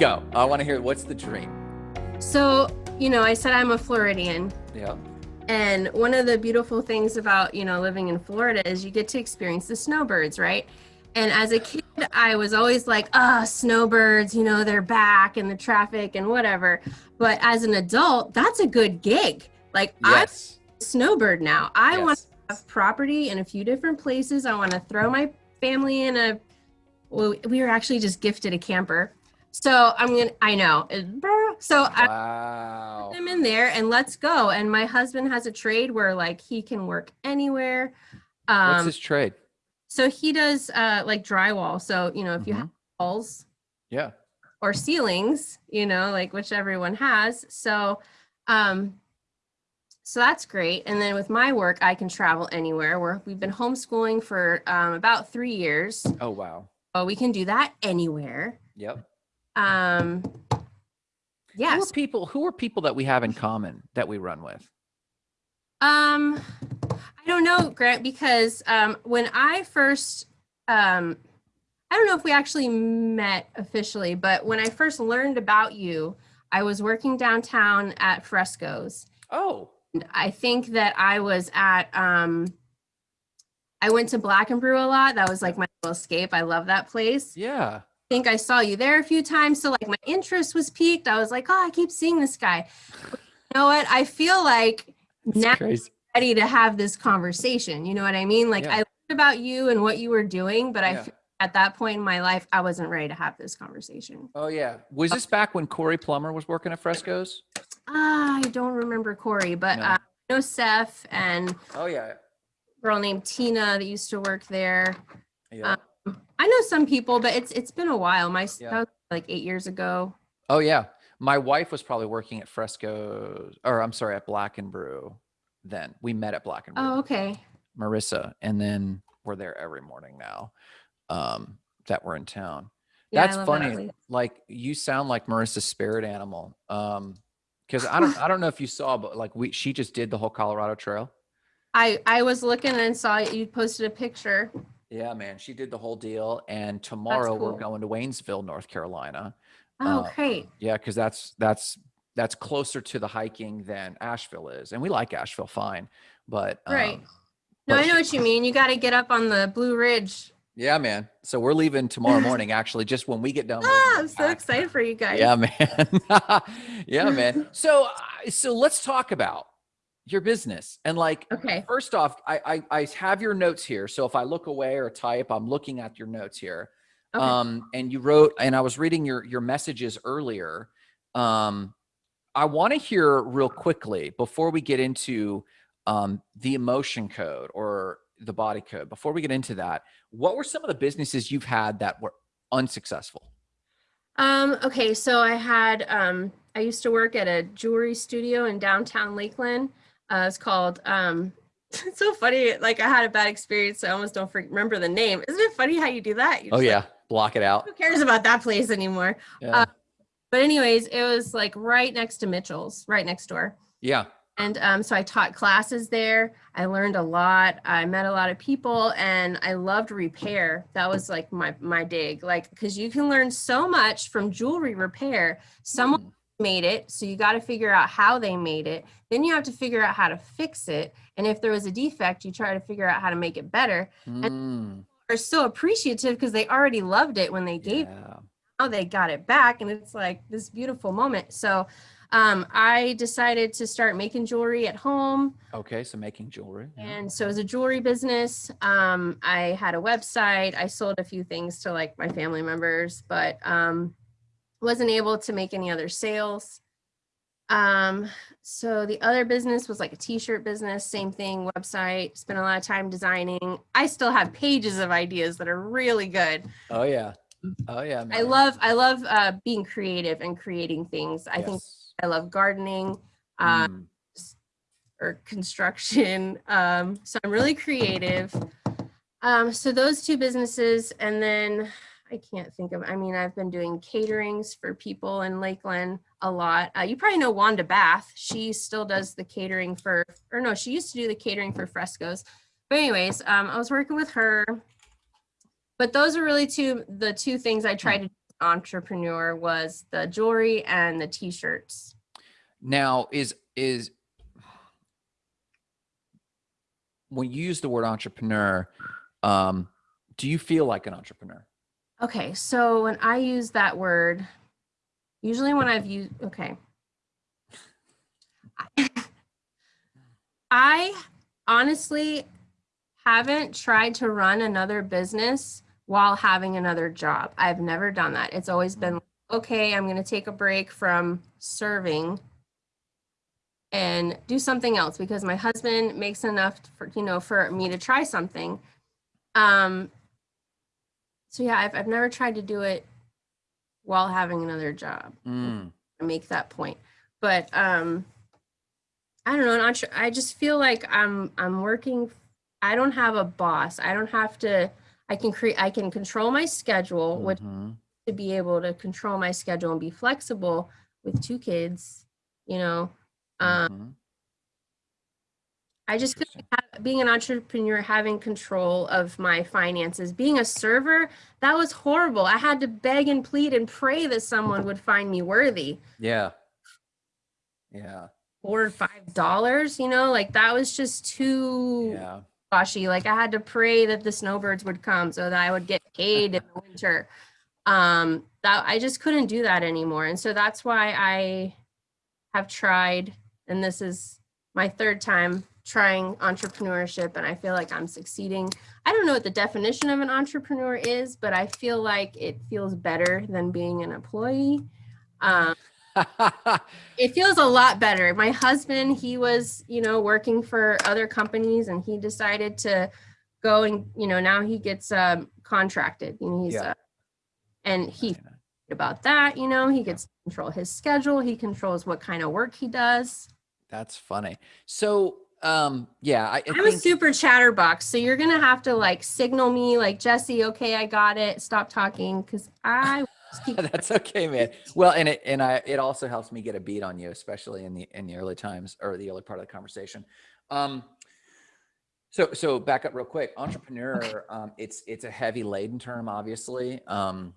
Go. I want to hear what's the dream. So, you know, I said I'm a Floridian. Yeah. And one of the beautiful things about, you know, living in Florida is you get to experience the snowbirds, right? And as a kid, I was always like, ah, oh, snowbirds, you know, they're back and the traffic and whatever. But as an adult, that's a good gig. Like, yes. I'm a snowbird now. I yes. want to have property in a few different places. I want to throw my family in a, well, we were actually just gifted a camper. So I'm to, I know. So wow. I put them in there and let's go. And my husband has a trade where like he can work anywhere. Um, What's his trade? So he does uh, like drywall. So, you know, if you mm-hmm. have walls. Yeah. Or ceilings, you know, like which everyone has. So, um, so that's great. And then with my work, I can travel anywhere. Where we've been homeschooling for um, about three years. Oh wow! Oh, we can do that anywhere. Yep. Um. Yes. Who are people? Who are people that we have in common that we run with? Um, I don't know, Grant, because um, when I first, um, I don't know if we actually met officially, but when I first learned about you, I was working downtown at Frescoes. Oh. I think that I was at, um, I went to Black and Brew a lot. That was like my little escape. I love that place. Yeah. I think I saw you there a few times. So like my interest was piqued. I was like, oh, I keep seeing this guy. you know what? I feel like That's now crazy ready to have this conversation. You know what I mean? Like yeah. I learned about you and what you were doing, but yeah. I at that point in my life, I wasn't ready to have this conversation. Oh yeah. Was this back when Corey Plummer was working at Frescoes? Uh, I don't remember Corey, but no. uh, I know Seth and oh yeah, girl named Tina that used to work there. Yeah. Um, I know some people, but it's it's been a while. My yeah. like eight years ago. Oh yeah. My wife was probably working at Fresco, or I'm sorry, at Black and Brew then. We met at Black and Brew. Oh, okay. Marissa, and then we're there every morning now. Um, that we're in town. Yeah, That's funny. That like you sound like Marissa's spirit animal. Um, because I don't I don't know if you saw, but like we she just did the whole Colorado Trail. I I was looking and saw you posted a picture. Yeah, man, she did the whole deal. And tomorrow cool. we're going to Waynesville, North Carolina. Oh, uh, great. Yeah, because that's that's that's closer to the hiking than Asheville is. And we like Asheville fine, but right. Um, no, I know what you mean. You got to get up on the Blue Ridge. Yeah, man. So we're leaving tomorrow morning, actually, just when we get done. Ah, I'm so excited for you guys. Yeah, man. yeah, man. So, uh, so let's talk about your business and like, okay. First off, I, I, I have your notes here. So if I look away or type, I'm looking at your notes here. Okay. Um, and you wrote, and I was reading your, your messages earlier. Um, I want to hear real quickly before we get into um, the emotion code or the body code. Before we get into that, what were some of the businesses you've had that were unsuccessful? Um, okay, so I had um, I used to work at a jewelry studio in downtown Lakeland. Uh, it's called. Um, it's so funny. Like I had a bad experience. So I almost don't remember the name. Isn't it funny how you do that? You oh yeah, like, block it out. Who cares about that place anymore? Yeah. Uh, but anyways, it was like right next to Mitchell's, right next door. Yeah. And um, so I taught classes there. I learned a lot. I met a lot of people and I loved repair. That was like my, my dig, like, cause you can learn so much from jewelry repair. Someone mm. Made it. So you got to figure out how they made it. Then you have to figure out how to fix it. And if there was a defect, you try to figure out how to make it better. Mm. And are so appreciative because they already loved it when they gave yeah now they got it back and it's like this beautiful moment. So um, I decided to start making jewelry at home. Okay, so making jewelry. Yeah. And so as a jewelry business, um, I had a website. I sold a few things to like my family members, but um, wasn't able to make any other sales. Um, so the other business was like a t-shirt business, same thing, website, spent a lot of time designing. I still have pages of ideas that are really good. Oh yeah. Oh yeah. Man. I love I love uh, being creative and creating things. I yes. think I love gardening um, mm. or construction. Um, so I'm really creative. Um, so those two businesses, and then I can't think of. I mean, I've been doing caterings for people in Lakeland a lot. Uh, you probably know Wanda Bath. She still does the catering for, or no, she used to do the catering for Frescoes. But anyways, um, I was working with her but those are really two the two things I tried to entrepreneur was the jewelry and the t-shirts. Now, is is when you use the word entrepreneur, um, do you feel like an entrepreneur? Okay, so when I use that word, usually when I've used, okay. I honestly haven't tried to run another business while having another job. I've never done that. It's always been, okay, I'm going to take a break from serving and do something else because my husband makes enough for, you know, for me to try something. Um, so yeah, I've, I've never tried to do it while having another job. Mm, to make that point. But um I don't know, not sure. I just feel like I'm I'm working I don't have a boss. I don't have to I can create I can control my schedule, which mhm. to be able to control my schedule and be flexible with two kids, you know. Um Mhm. I just feel like being an entrepreneur, having control of my finances, being a server, that was horrible. I had to beg and plead and pray that someone would find me worthy. Yeah. Yeah. Four or five dollars, you know, like that was just too Yeah. goshy. Like I had to pray that the snowbirds would come so that I would get paid in the winter. Um, that I just couldn't do that anymore. And so that's why I have tried, and this is my third time trying entrepreneurship, and I feel like I'm succeeding. I don't know what the definition of an entrepreneur is, but I feel like it feels better than being an employee. Um, it feels a lot better. My husband, he was, you know, working for other companies and he decided to go and, you know, now he gets um, contracted. You know, he's, Yeah. uh, and he about that, you know, he gets control his schedule. He controls what kind of work he does. That's funny. So, um, yeah, I, I'm a super chatterbox. So you're going to have to like signal me like, Jesse, okay, I got it. Stop talking. Cause I That's okay, man. Well, and it and I it also helps me get a beat on you, especially in the in the early times or the early part of the conversation. Um, so so back up real quick. Entrepreneur, um, it's it's a heavy laden term, obviously, um,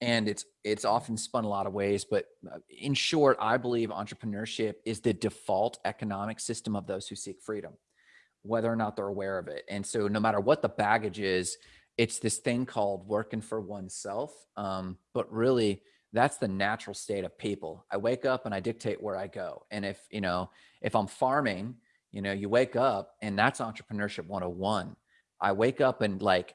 and it's it's often spun a lot of ways. But uh, in short, I believe entrepreneurship is the default economic system of those who seek freedom, whether or not they're aware of it. And so, no matter what the baggage is, it's this thing called working for oneself. Um, but really, that's the natural state of people. I wake up and I dictate where I go. And if, you know, if I'm farming, you know, you wake up and that's entrepreneurship 101. I wake up and like,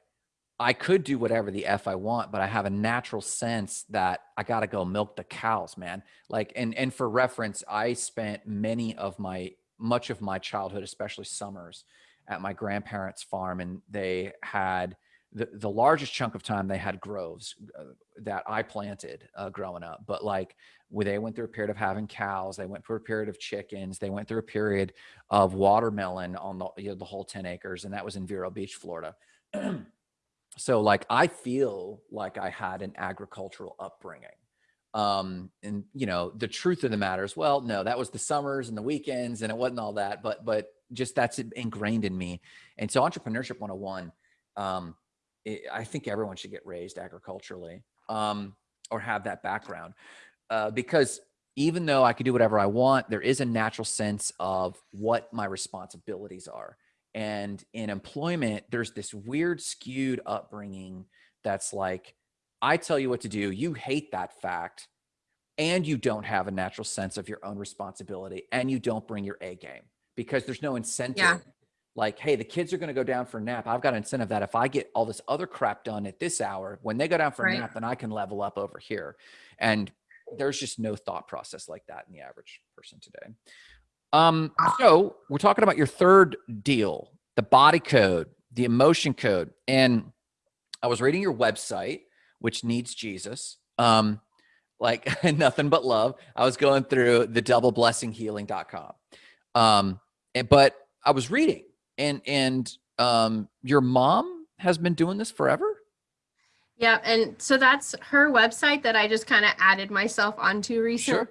I could do whatever the F I want, but I have a natural sense that I got to go milk the cows, man. Like, and, and for reference, I spent many of my, much of my childhood, especially summers at my grandparents' farm and they had, the, the largest chunk of time they had groves uh, that I planted uh, growing up. But like where they went through a period of having cows, they went through a period of chickens, they went through a period of watermelon on the, you know, the whole 10 acres. And that was in Vero Beach, Florida. so like I feel like I had an agricultural upbringing. Um, and you know, the truth of the matter is, well, no, that was the summers and the weekends and it wasn't all that, but, but just that's ingrained in me. And so entrepreneurship 101, um, it, I think everyone should get raised agriculturally um, or have that background uh, because even though I could do whatever I want, there is a natural sense of what my responsibilities are. And in employment, there's this weird skewed upbringing that's like, I tell you what to do, you hate that fact, and you don't have a natural sense of your own responsibility, and you don't bring your A game because there's no incentive Yeah. like, hey, the kids are going to go down for a nap. I've got an incentive that if I get all this other crap done at this hour, when they go down for Right. a nap, then I can level up over here. And there's just no thought process like that in the average person today. Um, so we're talking about your third deal, the body code, the emotion code. And I was reading your website, which needs Jesus. Um, like nothing but love. I was going through the doubleblessinghealing.com. Um, and, but I was reading and and um your mom has been doing this forever Yeah, and so that's her website that I just kind of added myself onto recently.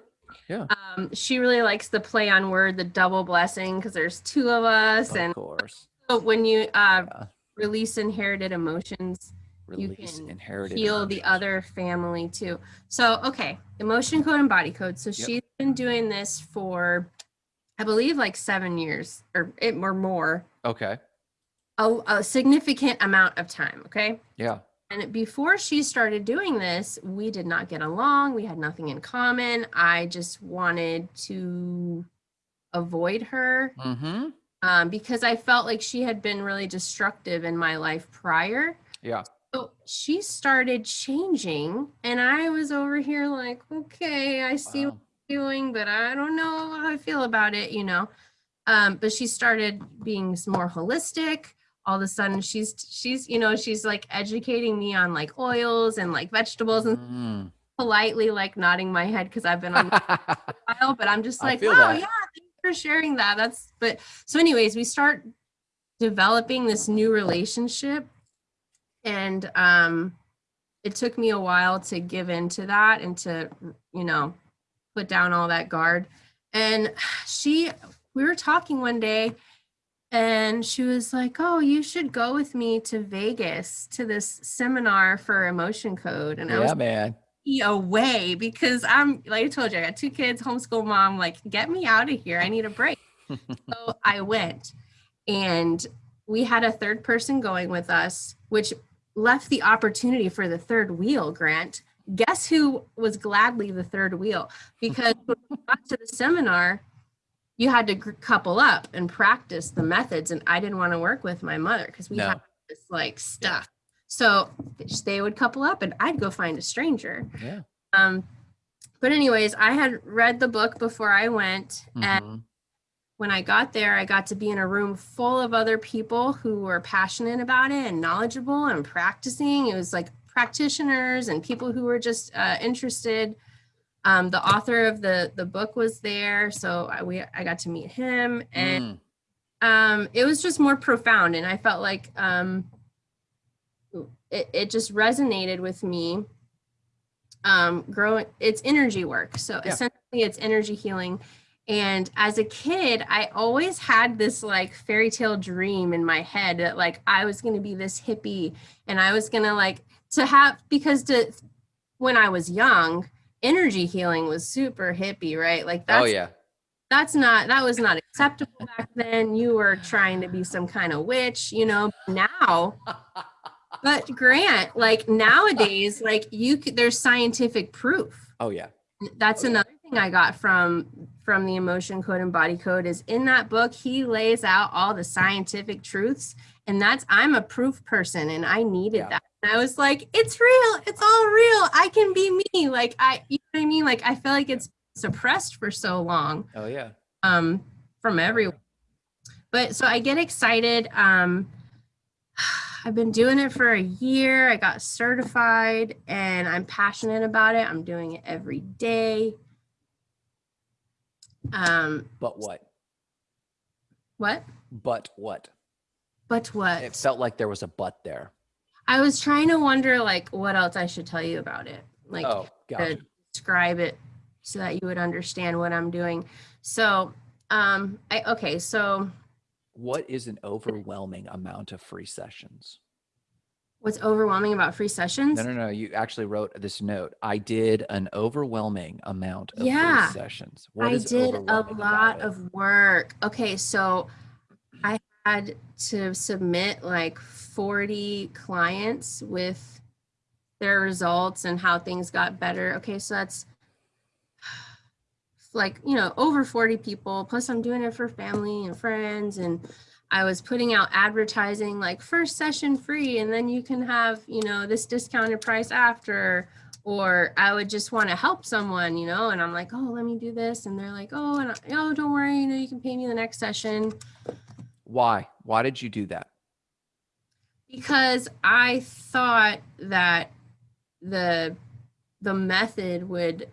Yeah Um, she really likes the play on word, the double blessing, because there's two of us. And of and course so when you uh, Yeah. release inherited emotions, you Release can inherited heal the other family too. So, okay, emotion code and body code. So she's been doing this for, I believe, like seven years or it or more, Okay. a, a significant amount of time. Okay. Yeah. And before she started doing this, we did not get along. We had nothing in common. I just wanted to avoid her Mm-hmm. um, because I felt like she had been really destructive in my life prior. Yeah. So she started changing, and I was over here like, okay, I see what you're doing, but I don't know how I feel about it, you know. Um, but she started being more holistic. All of a sudden, she's she's you know she's like educating me on like oils and like vegetables and Mm. politely like nodding my head because I've been on while, but I'm just like, wow, that. yeah, thanks for sharing that. That's but so anyways, we start developing this new relationship and um it took me a while to give into that and to you know put down all that guard and she we were talking one day and she was like oh you should go with me to vegas to this seminar for emotion code and i was yeah, man. me away because I'm like I told you, I got two kids, homeschool mom, like get me out of here. I need a break. so I went and we had a third person going with us, which left the opportunity for the third wheel, Grant. Guess who was gladly the third wheel? Because when we got to the seminar, you had to couple up and practice the methods. And I didn't want to work with my mother because we No. had this like stuff. So they would couple up and I'd go find a stranger. Yeah. Um, but anyways, I had read the book before I went, and Mhm. when I got there, I got to be in a room full of other people who were passionate about it and knowledgeable and practicing. It was like practitioners and people who were just uh, interested. Um, the author of the the book was there, so I, we I got to meet him, and Mm. um, it was just more profound, and I felt like um, it it just resonated with me. Um, growing, it's energy work, so Yeah. essentially it's energy healing. And as a kid, I always had this like fairy tale dream in my head that like I was going to be this hippie and I was going to like to have because to when I was young, energy healing was super hippie, right? Like oh, that's oh yeah. that's not that was not acceptable back then. You were trying to be some kind of witch, you know. Now, but Grant, like nowadays, like you could, there's scientific proof Oh yeah. that's Oh, yeah. another thing I got from from the emotion code and body code is in that book he lays out all the scientific truths and that's I'm a proof person and I needed Yeah. that. And I was like, it's real, it's all real. I can be me. Like I you know what I mean? Like I feel like it's suppressed for so long Oh yeah. um from everyone. But so I get excited. Um I've been doing it for a year. I got certified and I'm passionate about it. I'm doing it every day. Um But what? what? But what? But what? It felt like there was a but there. I was trying to wonder like what else I should tell you about it. Like oh, gotcha. to describe it so that you would understand what I'm doing. So um I okay, so What is an overwhelming amount of free sessions? what's overwhelming about free sessions? No, no, no. You actually wrote this note. I did an overwhelming amount of Yeah. free sessions. What I did a lot of work. Okay, so had to submit like 40 clients with their results and how things got better. Okay, so that's like, you know, over 40 people. Plus, I'm doing it for family and friends. And I was putting out advertising like first session free, and then you can have, you know, this discounted price after or I would just want to help someone, you know, and I'm like, oh, let me do this, and they're like, oh, and I, oh, don't worry, you know, you can pay me the next session Why? Why did you do that? because I thought that the the method would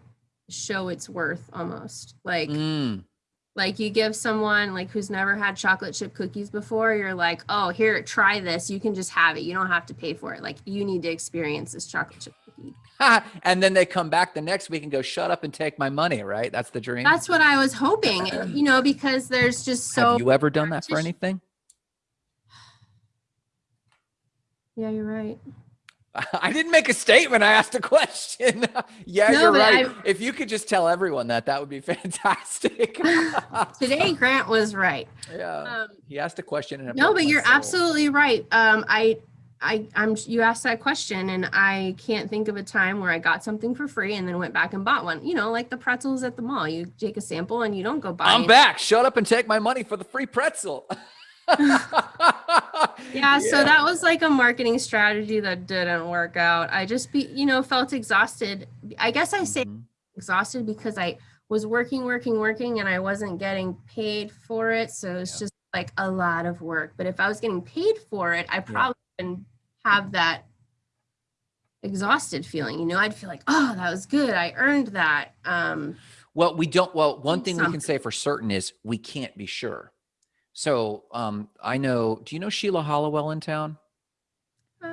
show its worth almost. Like Mm, like you give someone like who's never had chocolate chip cookies before you're like oh here try this. You can just have it. You don't have to pay for it. Like you need to experience this chocolate chip and then they come back the next week and go, "Shut up and take my money." Right? That's the dream. that's what i was hoping you know because there's just so Have you ever done that for anything? yeah you're right I didn't make a statement. I asked a question. yeah, No, you're right. I- If you could just tell everyone that, that would be fantastic. Today, Grant was right. yeah. Um, he asked a question. And no, but you're soul. absolutely right. Um, I, I, I'm. You asked that question, and I can't think of a time where I got something for free and then went back and bought one. You know, like the pretzels at the mall. You take a sample and you don't go buy. I'm it. back. Shut up and take my money for the free pretzel. Yeah, so that was like a marketing strategy that didn't work out. I just be, you know, felt exhausted. I guess I say Mhm. exhausted because I was working, working, working, and I wasn't getting paid for it. So it's Yeah. just like a lot of work. But if I was getting paid for it, I probably wouldn't have that exhausted feeling. You know, I'd feel like, oh, that was good. I earned that. Um, Well, we don't. Well, one thing we can say for certain is we can't be sure. So, um, I know. Do you know Sheila Hollowell in town? uh,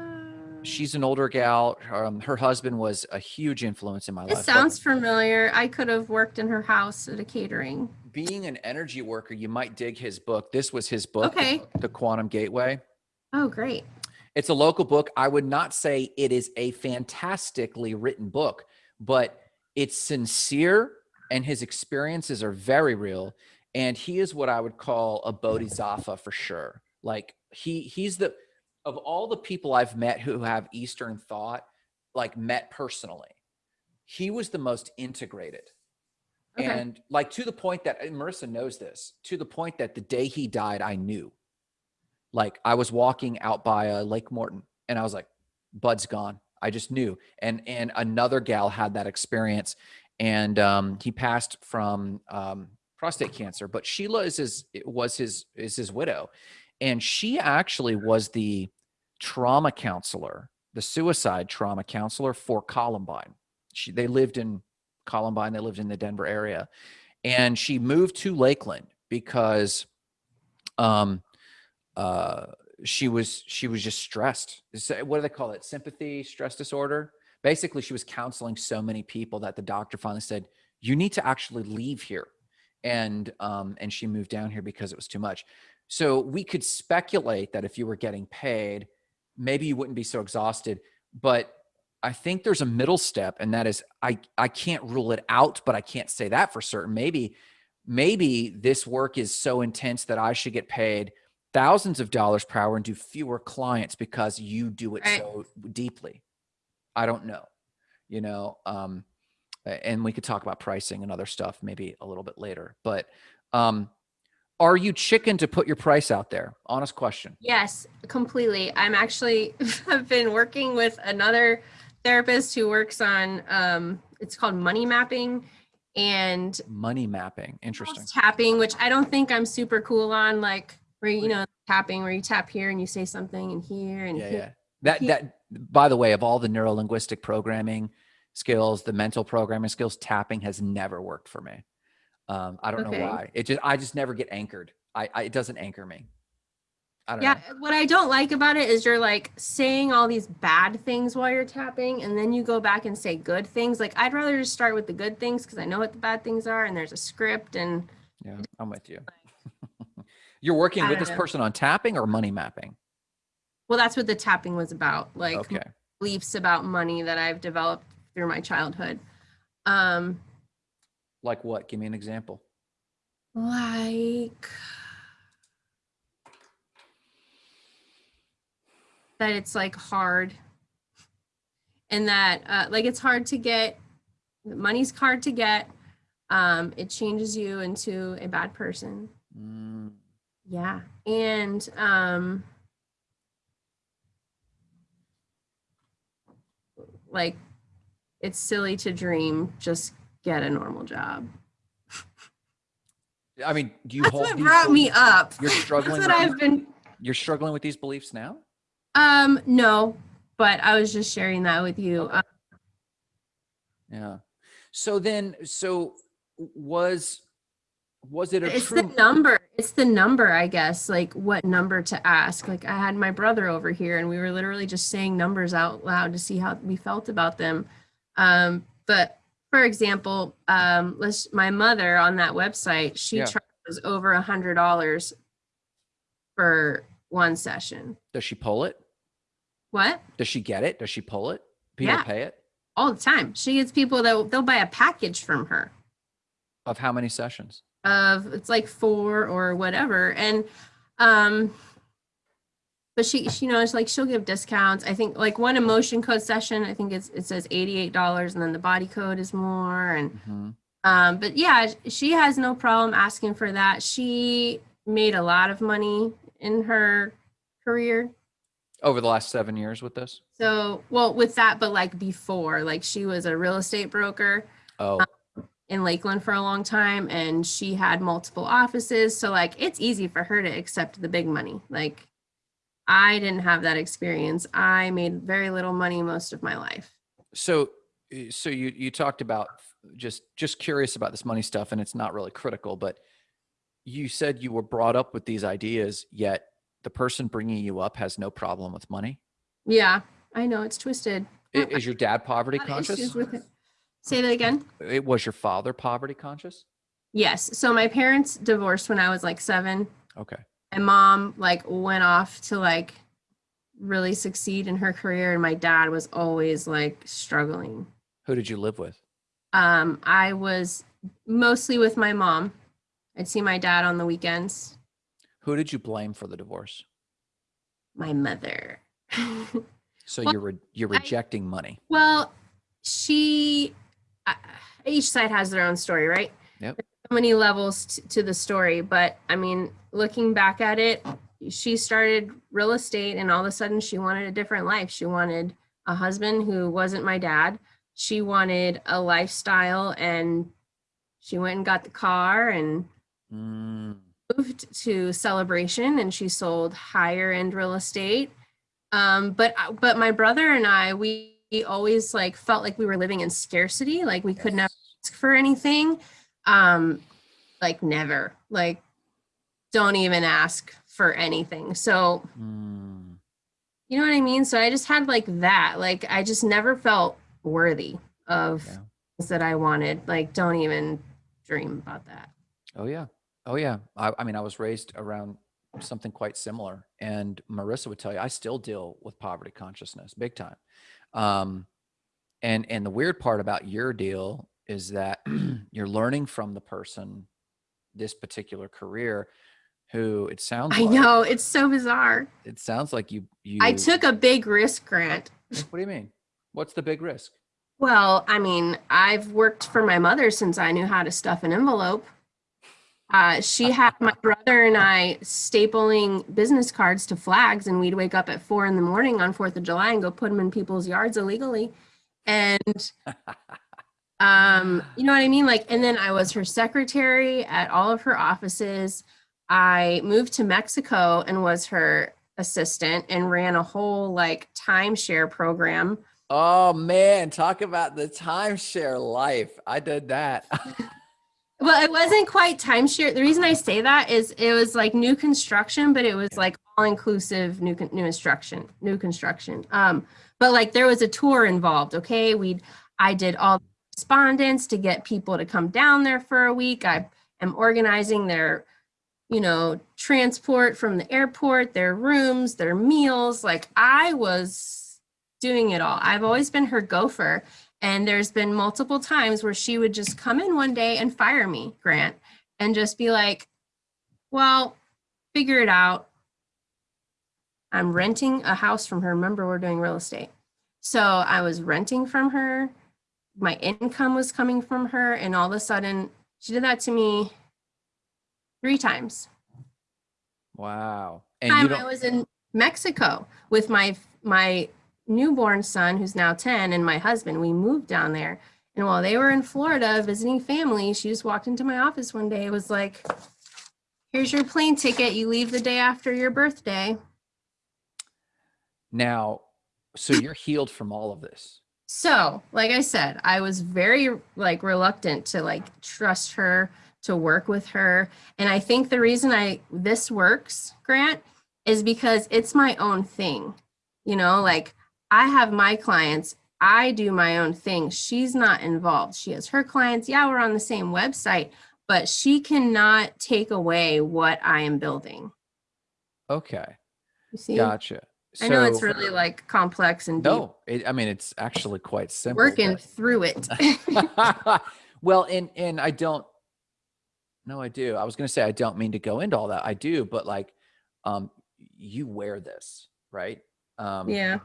She's an older gal. Um, her husband was a huge influence in my It life. but sounds familiar. I could have worked in her house at a catering. being an energy worker, you might dig his book. This was his book, Okay. The Quantum Gateway. Oh, great. It's a local book. I would not say it is a fantastically written book, but it's sincere and his experiences are very real. And he is what I would call a bodhisattva for sure. Like he he's the of all the people I've met who have Eastern thought, like met personally, he was the most integrated. Okay. And like to the point that Marissa knows this, to the point that the day he died, I knew. Like I was walking out by uh, Lake Morton and I was like, Bud's gone. I just knew. And and another gal had that experience. And um, he passed from um, prostate cancer, but Sheila is his was his is his widow. And she actually was the trauma counselor, the suicide trauma counselor for Columbine. She they lived in Columbine, they lived in the Denver area. And she moved to Lakeland because um uh she was she was just stressed. What do they call it? Sympathy stress disorder? Basically she was counseling so many people that the doctor finally said you need to actually leave here. And um and she moved down here because it was too much. So we could speculate that if you were getting paid maybe you wouldn't be so exhausted but i think there's a middle step and that is i i can't rule it out but i can't say that for certain. Maybe maybe this work is so intense that i should get paid thousands of dollars per hour and do fewer clients because you do it Right. so deeply i don't know you know um and we could talk about pricing and other stuff maybe a little bit later but um are you chicken to put your price out there honest question Yes, completely. I'm actually I've been working with another therapist who works on um it's called money mapping and money mapping interesting tapping, which I don't think I'm super cool on like where you know tapping where you tap here and you say something and here and yeah here. yeah that that by the way of all the neuro linguistic programming skills the mental programming skills tapping has never worked for me um i don't Okay. know why it just i just never get anchored i, I it doesn't anchor me i don't Yeah, know what I don't like about it is you're like saying all these bad things while you're tapping, and then you go back and say good things. Like I'd rather just start with the good things because I know what the bad things are, and there's a script. And yeah i'm with you you're working with this know. person on tapping or money mapping well, that's what the tapping was about. Like okay beliefs about money that I've developed through my childhood. Um, like what give me an example like that it's like hard and that uh, like it's hard to get money's hard to get um it changes you into a bad person Mm, yeah and um like it's silly to dream just get a normal job i mean do you that's hold what brought me up you're struggling that's what with i've been you're struggling with these beliefs now Um, no, but I was just sharing that with you. Okay. Uh, Yeah. So then, so was was it a it's true? the number. It's the number, I guess. Like what number to ask. Like I had my brother over here, and we were literally just saying numbers out loud to see how we felt about them. Um, but for example, um, let's my mother on that website, she Yeah. charges over a hundred dollars for one session. Does she pull it? What? Does she get it? Does she pull it? People Yeah. pay it? All the time. She gets people that they'll buy a package from her Of how many sessions? Of it's like four or whatever. And um but she, she you know, it's like she'll give discounts. I think like one emotion code session, I think it's it says $88 and then the body code is more and Mhm. Um, but yeah, she has no problem asking for that. She made a lot of money in her career. Over the last seven years with this? So, well, with that, but like before, like she was a real estate broker Oh, in Lakeland for a long time and she had multiple offices. So, like, it's easy for her to accept the big money. Like, I didn't have that experience. I made very little money most of my life. so uh, so you you talked about just just curious about this money stuff, and it's not really critical, but you said you were brought up with these ideas, yet the person bringing you up has no problem with money. Yeah, I know it's twisted. I- Is your dad poverty A lot of conscious? Say that again. It was your father poverty conscious? Yes. So my parents divorced when I was like seven. Okay. And mom like went off to like really succeed in her career, and my dad was always like struggling. Who did you live with? Um, I was mostly with my mom. I'd see my dad on the weekends. Who did you blame for the divorce? My mother. So Well, you're re- you're I- rejecting money. well, she. Uh, each side has their own story, right? Yep. There's so many levels to the story, but I mean, looking back at it, she started real estate, and all of a sudden, she wanted a different life. She wanted a husband who wasn't my dad. She wanted a lifestyle, and she went and got the car and Mm, moved to celebration and she sold higher end real estate um but but my brother and i we always like felt like we were living in scarcity like we could never ask for anything um like never like don't even ask for anything so Mm, you know what i mean so i just had like that like i just never felt worthy of Yeah. things that i wanted like don't even dream about that oh yeah. Oh yeah. I, I mean, I was raised around something quite similar, and Marissa would tell you I still deal with poverty consciousness big time. Um, and and the weird part about your deal is that you're learning from the person this particular career who it sounds i like, know it's so bizarre it sounds like you you I took a big risk grant. what do you mean what's the big risk Well, I mean, I've worked for my mother since I knew how to stuff an envelope. Uh, she had my brother and I stapling business cards to flags, and we'd wake up at four in the morning on Fourth of July and go put them in people's yards illegally. And um, you know what I mean? Like, and then I was her secretary at all of her offices. I moved to Mexico and was her assistant and ran a whole like timeshare program. oh man talk about the timeshare life i did that Well, it wasn't quite timeshare. The reason I say that is it was like new construction, but it was like all inclusive new new instruction, new construction. Um, but like there was a tour involved. Okay, we I did all the respondents to get people to come down there for a week. I am organizing their, you know, transport from the airport, their rooms, their meals. Like I was doing it all. I've always been her gopher. And there's been multiple times where she would just come in one day and fire me, Grant, and just be like, well, figure it out. I'm renting a house from her. Remember, we're doing real estate. So I was renting from her. My income was coming from her. And all of a sudden, she did that to me three times. wow and Time I was in Mexico with my my newborn son, who's now 10, and my husband. We moved down there. And while they were in Florida visiting family, she just walked into my office one day. It was like, here's your plane ticket. You leave the day after your birthday. now so you're healed from all of this So, like I said, I was very like reluctant to like trust her to work with her. And I think the reason I this works, Grant, is because it's my own thing. You know, like I have my clients, I do my own thing. She's not involved. She has her clients. Yeah, we're on the same website, but she cannot take away what I am building. okay You see? Gotcha. I know it's really like complex and deep. no. It, I mean, it's actually quite simple. Working but- through it. well, and and I don't. No, I do. I was going to say I don't mean to go into all that. I do, but like, um, you wear this, right? Um, yeah.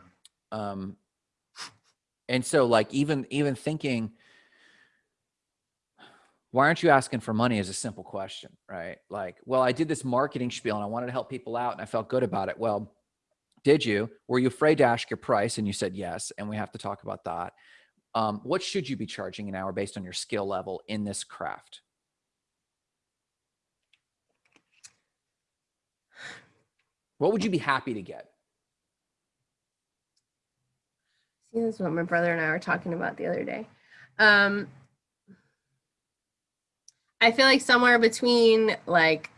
Um and so like even even thinking why aren't you asking for money is a simple question right? Like well i did this marketing spiel and i wanted to help people out and i felt good about it. Well did you? Were you afraid to ask your price? And you said yes and we have to talk about that. Um, what should you be charging an hour based on your skill level in this craft? What would you be happy to get See, this is what my brother and I were talking about the other day. Um, I feel like somewhere between like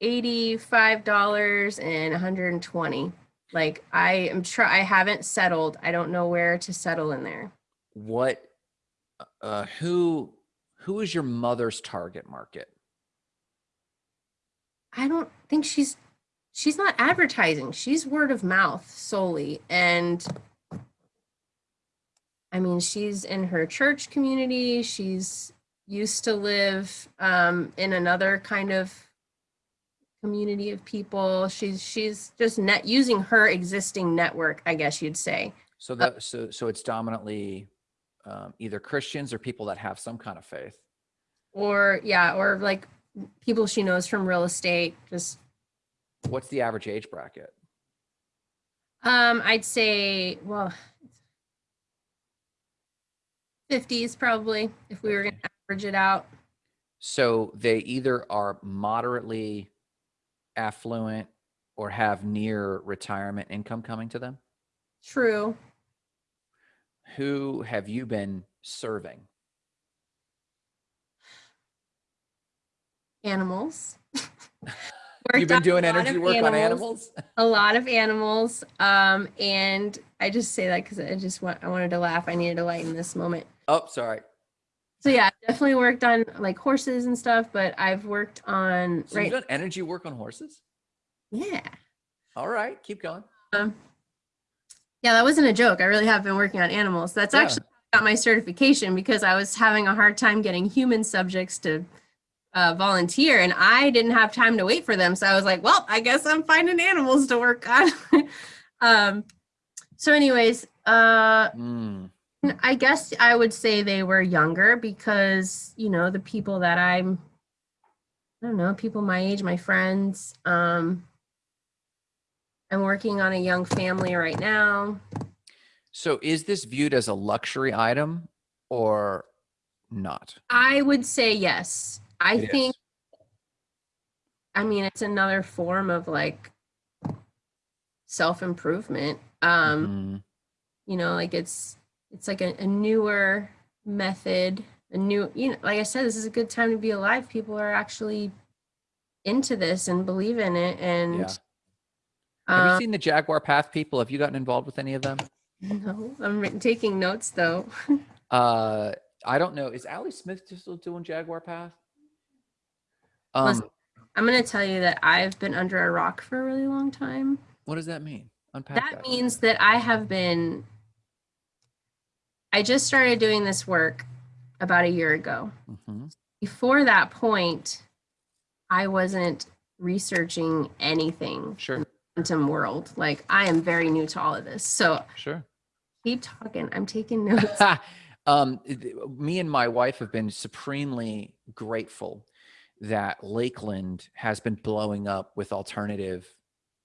eighty-five dollars and one hundred and twenty. Like I am try. I haven't settled. I don't know where to settle in there. what uh who who is your mother's target market I don't think she's she's not advertising. She's word of mouth solely. And I mean, she's in her church community. She's used to live um, in another kind of community of people. She's she's just net using her existing network, I guess you'd say. so that so so it's dominantly um, either christians or people that have some kind of faith Or yeah, or like people she knows from real estate. Just what's the average age bracket um, I'd say, well, 50s probably, if we were going to average it out. so they either are moderately affluent or have near retirement income coming to them True. who have you been serving Animals. you've been doing energy work on animals A lot of animals. Um, and I just say that because I just want, I wanted to laugh. I needed to lighten this moment. Oh sorry So yeah, I've definitely worked on like horses and stuff, but I've worked on, so right. you've done energy work on horses Yeah. all right keep going Um, yeah, that wasn't a joke. I really have been working on animals. That's Yeah. actually got my certification because I was having a hard time getting human subjects to uh, volunteer, and I didn't have time to wait for them. So I was like, "Well, I guess I'm finding animals to work on." um, so, anyways, uh, Mm. I guess I would say they were younger because you know the people that I'm. I don't know, people my age, my friends. Um, I'm working on a young family right now. So is this viewed as a luxury item or not? I would say yes. I It is. think, I mean, it's another form of like self improvement. Um, Mhm. you know, like it's it's like a, a newer method, a new, you know, like I said, this is a good time to be alive. People are actually into this and believe in it. And Yeah. Have you um, seen the Jaguar Path people? Have you gotten involved with any of them? no, I'm taking notes though. Uh, I don't know. Is Ali Smith still doing Jaguar Path? Um, Listen, I'm going to tell you that I've been under a rock for a really long time. what does that mean? Unpack that that. means that I have been I just started doing this work about a year ago. Mhm. Before that point, I wasn't researching anything Sure, quantum world. Like I am very new to all of this. So sure. keep talking. I'm taking notes. um, me and my wife have been supremely grateful that Lakeland has been blowing up with alternative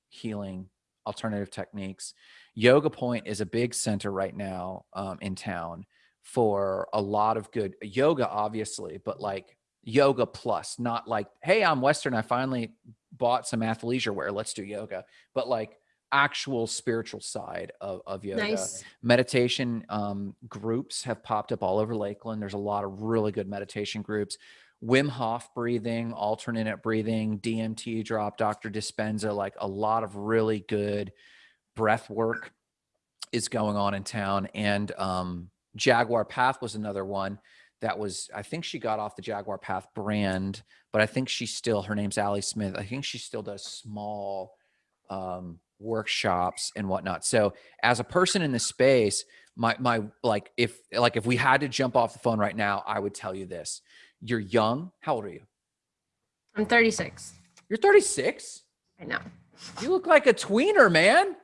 healing, alternative techniques. Yoga Point is a big center right now um, in town for a lot of good yoga, obviously, but like yoga plus, not like, hey, I'm Western. I finally bought some athleisure wear. Let's do yoga, but like actual spiritual side of, of yoga nice. meditation um, groups have popped up all over Lakeland. There's a lot of really good meditation groups. Wim Hof breathing, alternate breathing, DMT drop, Dr. Dispenza, like a lot of really good breath work is going on in town. And um, Jaguar Path was another one that was, I think she got off the Jaguar Path brand, but I think she still, her name's Allie Smith. I think she still does small um, workshops and whatnot. So as a person in the space, my my like if like if we had to jump off the phone right now, I would tell you this. You're young. How old are you? I'm 36. You're 36. I know. You look like a tweener, man.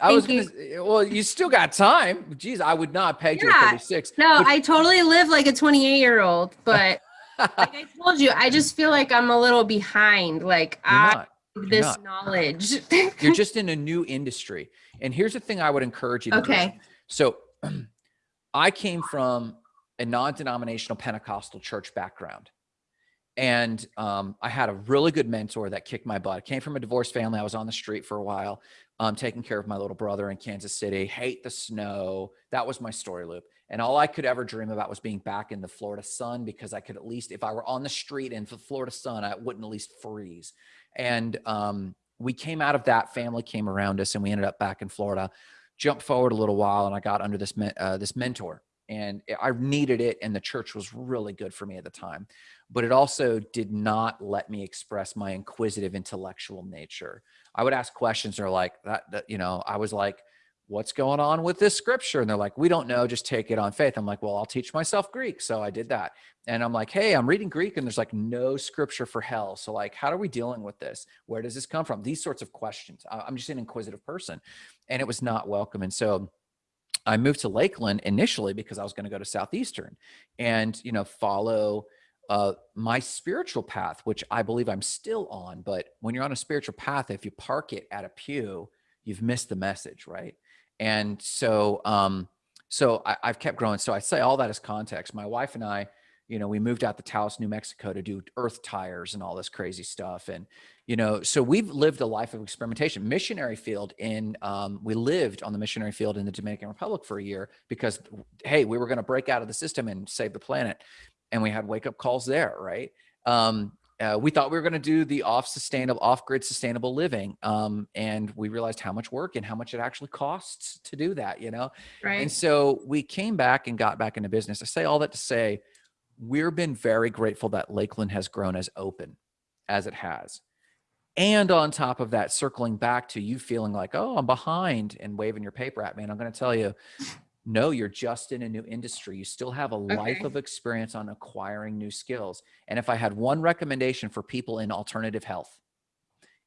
I was gonna say, well, you still got time. Jeez, I would not peg you Yeah. at 36. No, I totally live like a 28 year old, but like I told you, I just feel like I'm a little behind. Like You're I not. have this not. knowledge. You're just in a new industry. And here's the thing I would encourage you to do. okay. So I came from a non-denominational Pentecostal church background. And um, I had a really good mentor that kicked my butt. I came from a divorced family. I was on the street for a while, um, taking care of my little brother in Kansas City, hate the snow. That was my story loop. And all I could ever dream about was being back in the Florida sun because I could at least, if I were on the street in the Florida sun, I wouldn't at least freeze. And um, we came out of that, family came around us, and we ended up back in Florida. Jumped forward a little while, and I got under this uh, this mentor, and I needed it, and the church was really good for me at the time. But it also did not let me express my inquisitive intellectual nature. I would ask questions, or like that, that you know, I was like, "What's going on with this scripture?" And they're like, "We don't know, just take it on faith." I'm like, "Well, I'll teach myself Greek," so I did that. And I'm like, "Hey, I'm reading Greek, and there's like no scripture for hell. So like, how are we dealing with this? Where does this come from? These sorts of questions. I'm just an inquisitive person." and it was not welcome. And so I moved to Lakeland initially because I was going to go to Southeastern and, you know, follow uh, my spiritual path, which I believe I'm still on. But when you're on a spiritual path, if you park it at a pew, you've missed the message, right? And so, um, so I, I've kept growing. So I say all that as context. My wife and I, you know, we moved out to Taos, New Mexico to do earth tires and all this crazy stuff. And, you know, so we've lived a life of experimentation. Missionary field in, um, we lived on the missionary field in the Dominican Republic for a year because, hey, we were going to break out of the system and save the planet. And we had wake up calls there, right? Um, uh, we thought we were going to do the off sustainable, off grid sustainable living. Um, and we realized how much work and how much it actually costs to do that, you know? And so we came back and got back into business. I say all that to say we've been very grateful that Lakeland has grown as open as it has. And on top of that, circling back to you feeling like, oh, I'm behind and waving your paper at me. And I'm going to tell you, no, you're just in a new industry. You still have a life of experience on acquiring new skills. And if I had one recommendation for people in alternative health,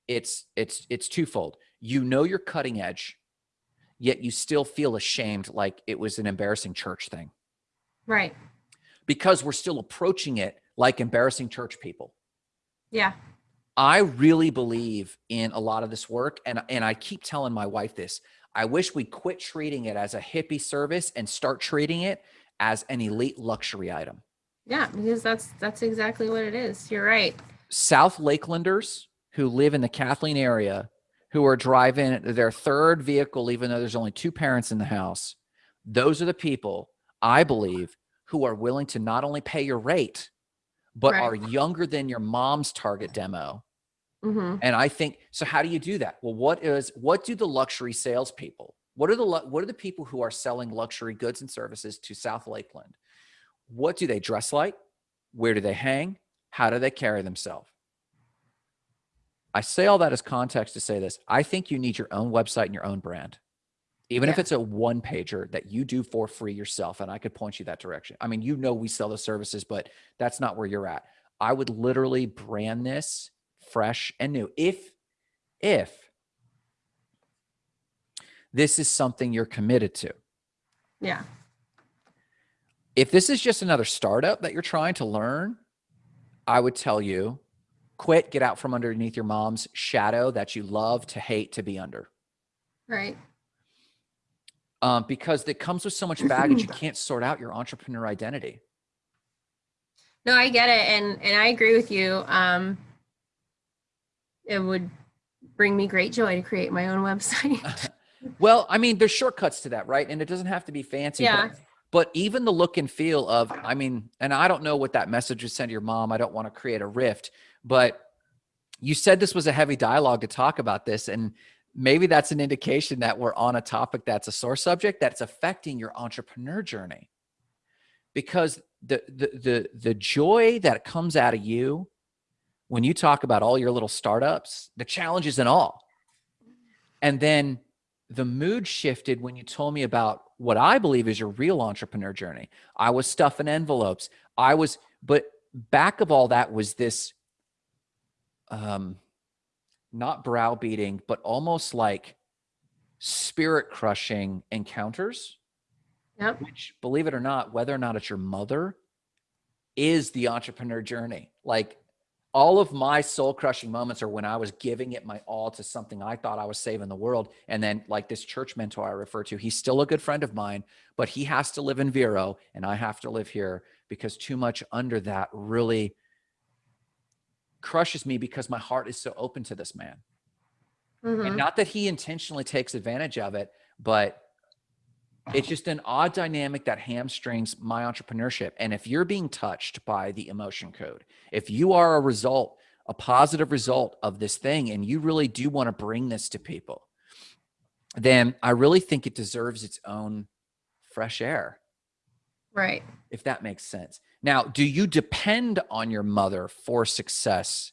it's it's it's twofold. You know you're cutting edge, yet you still feel ashamed like it was an embarrassing church thing Right. because we're still approaching it like embarrassing church people. Yeah. I really believe in a lot of this work and and I keep telling my wife this. I wish we quit treating it as a hippie service and start treating it as an elite luxury item. Yeah. Because that's that's exactly what it is. You're right. South Lakelanders who live in the Kathleen area who are driving their third vehicle even though there's only two parents in the house. Those are the people I believe who are willing to not only pay your rate but Right. are younger than your mom's target demo hmm And I think so. How do you do that? Well, what is what do the luxury salespeople? What are the what are the people who are selling luxury goods and services to South Lakeland? What do they dress like? Where do they hang? How do they carry themselves? I say all that as context to say this. I think you need your own website and your own brand. Even if it's a one pager that you do for free yourself, and I could point you that direction. I mean, you know, we sell the services, but that's not where you're at. I would literally brand this fresh and new. If, if this is something you're committed to, Yeah. if this is just another startup that you're trying to learn, I would tell you quit, get out from underneath your mom's shadow that you love to hate to be under. Right. Um, because it comes with so much baggage, you can't sort out your entrepreneur identity. No, I get it, and and I agree with you. Um, it would bring me great joy to create my own website. Well, I mean, there's shortcuts to that, right? And it doesn't have to be fancy. but- Yeah. But, even the look and feel of, I mean, and I don't know what that message would send to your mom. I don't want to create a rift, but you said this was a heavy dialogue to talk about this. And maybe that's an indication that we're on a topic that's a sore subject that's affecting your entrepreneur journey. Because the the the the joy that comes out of you when you talk about all your little startups, the challenges and all, And then the mood shifted when you told me about what I believe is your real entrepreneur journey. I was stuffing envelopes. I was, but back of all that was this, um, not browbeating, but almost like spirit crushing encounters. Yep. Which, believe it or not, whether or not it's your mother, is the entrepreneur journey. Like all of my soul crushing moments are when I was giving it my all to something I thought I was saving the world. And then like this church mentor I refer to, he's still a good friend of mine, but he has to live in Vero and I have to live here because too much under that really crushes me because my heart is so open to this man. Mhm. And not that he intentionally takes advantage of it, but it's just an odd dynamic that hamstrings my entrepreneurship. And if you're being touched by the emotion code, if you are a result, a positive result of this thing, and you really do want to bring this to people, then I really think it deserves its own fresh air, Right. if that makes sense. Now, do you depend on your mother for success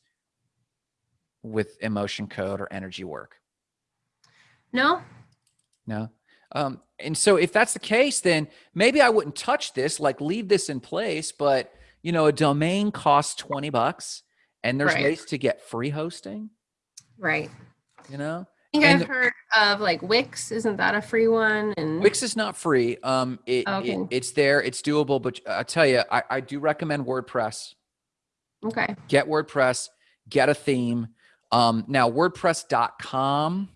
with emotion code or energy work? No. No. Um, and so if that's the case, then maybe I wouldn't touch this, like leave this in place, but you know, a domain costs 20 bucks and there's Right. ways to get free hosting, Right. you know? I think And I've heard of like Wix. Isn't that a free one? And Wix is not free. Um, it, Okay. it- it's there, it's doable, but I tell you, I, I do recommend WordPress. okay. Get WordPress, get a theme. Um, now WordPress.com.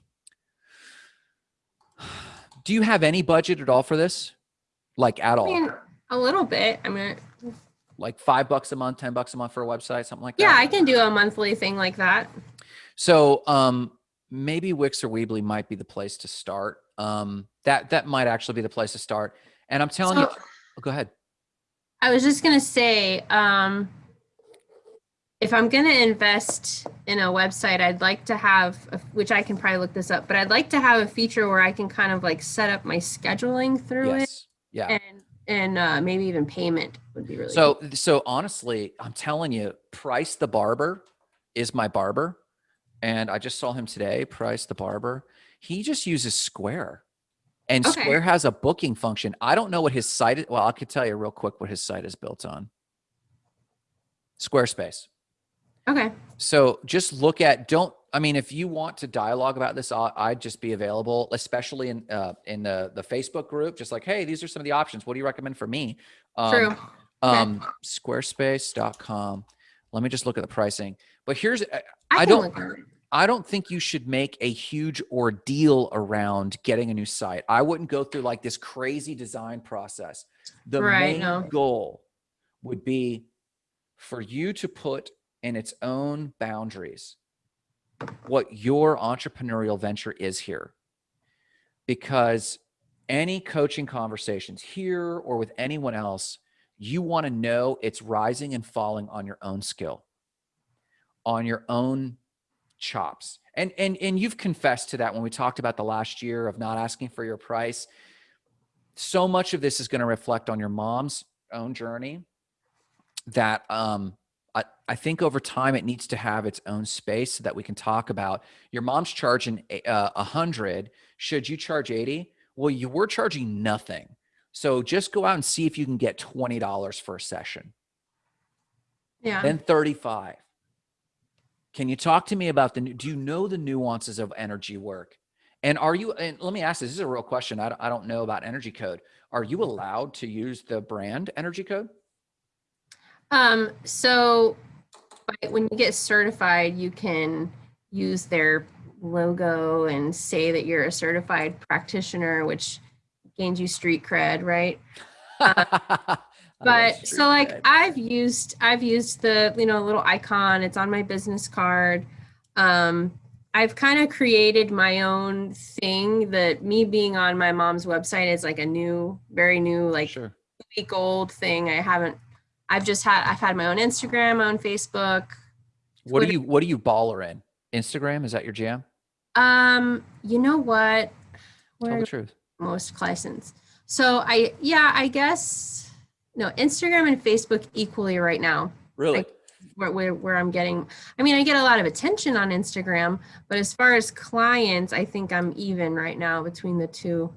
Do you have any budget at all for this? Like at I all? mean, a little bit. I mean, like five bucks a month, 10 bucks a month for a website, something like yeah, that. Yeah, I can do a monthly thing like that. So um, maybe Wix or Weebly might be the place to start. Um, that that might actually be the place to start. And I'm telling you, oh, go ahead. I was just gonna say, um, if I'm gonna invest in a website, I'd like to have, a- which I can probably look this up, but I'd like to have a feature where I can kind of like set up my scheduling through it, Yes. Yeah. and and uh, maybe even payment would be really. So so honestly, I'm telling you, Price the barber is my barber, and I just saw him today. Price the barber. He just uses Square, and Okay. Square has a booking function. I don't know what his site is. Well, I could tell you real quick what his site is built on. Squarespace. Okay. So just look at don't I mean if you want to dialogue about this I'd just be available especially in uh in the the Facebook group just like hey these are some of the options what do you recommend for me um, True. um squarespace.com let me just look at the pricing but here's I- I, don't- look at it. I don't think you should make a huge ordeal around getting a new site. I wouldn't go through like this crazy design process. The Right, main no. goal would be for you to put in its own boundaries what your entrepreneurial venture is here. Because any coaching conversations here or with anyone else, you want to know it's rising and falling on your own skill, on your own chops. And and and you've confessed to that when we talked about the last year of not asking for your price. So much of this is going to reflect on your mom's own journey that um I, I think over time it needs to have its own space so that we can talk about your mom's charging a uh, hundred. Should you charge 80? Well, you were charging nothing. So just go out and see if you can get $20 for a session Yeah. then 35 can you talk to me about the do you know the nuances of energy work and are you and let me ask this, this is a real question I don't, I don't know about energy code are you allowed to use the brand energy code Um, so when you get certified, you can use their logo and say that you're a certified practitioner, which gains you street cred, right? Love But so like cred. I've used I've used the you know little icon, it's on my business card. Um I've kind of created my own thing that me being on my mom's website is like a new, very new, like sure week old thing. I haven't I've just had I've had my own Instagram, my own Facebook. what do you what do you baller in instagram is that your jam Um, you know what? tell the truth most license. So I yeah, I guess no, Instagram and Facebook equally right now. really Like, where, where, where I'm getting, I mean, I get a lot of attention on Instagram, but as far as clients, I think I'm even right now between the two.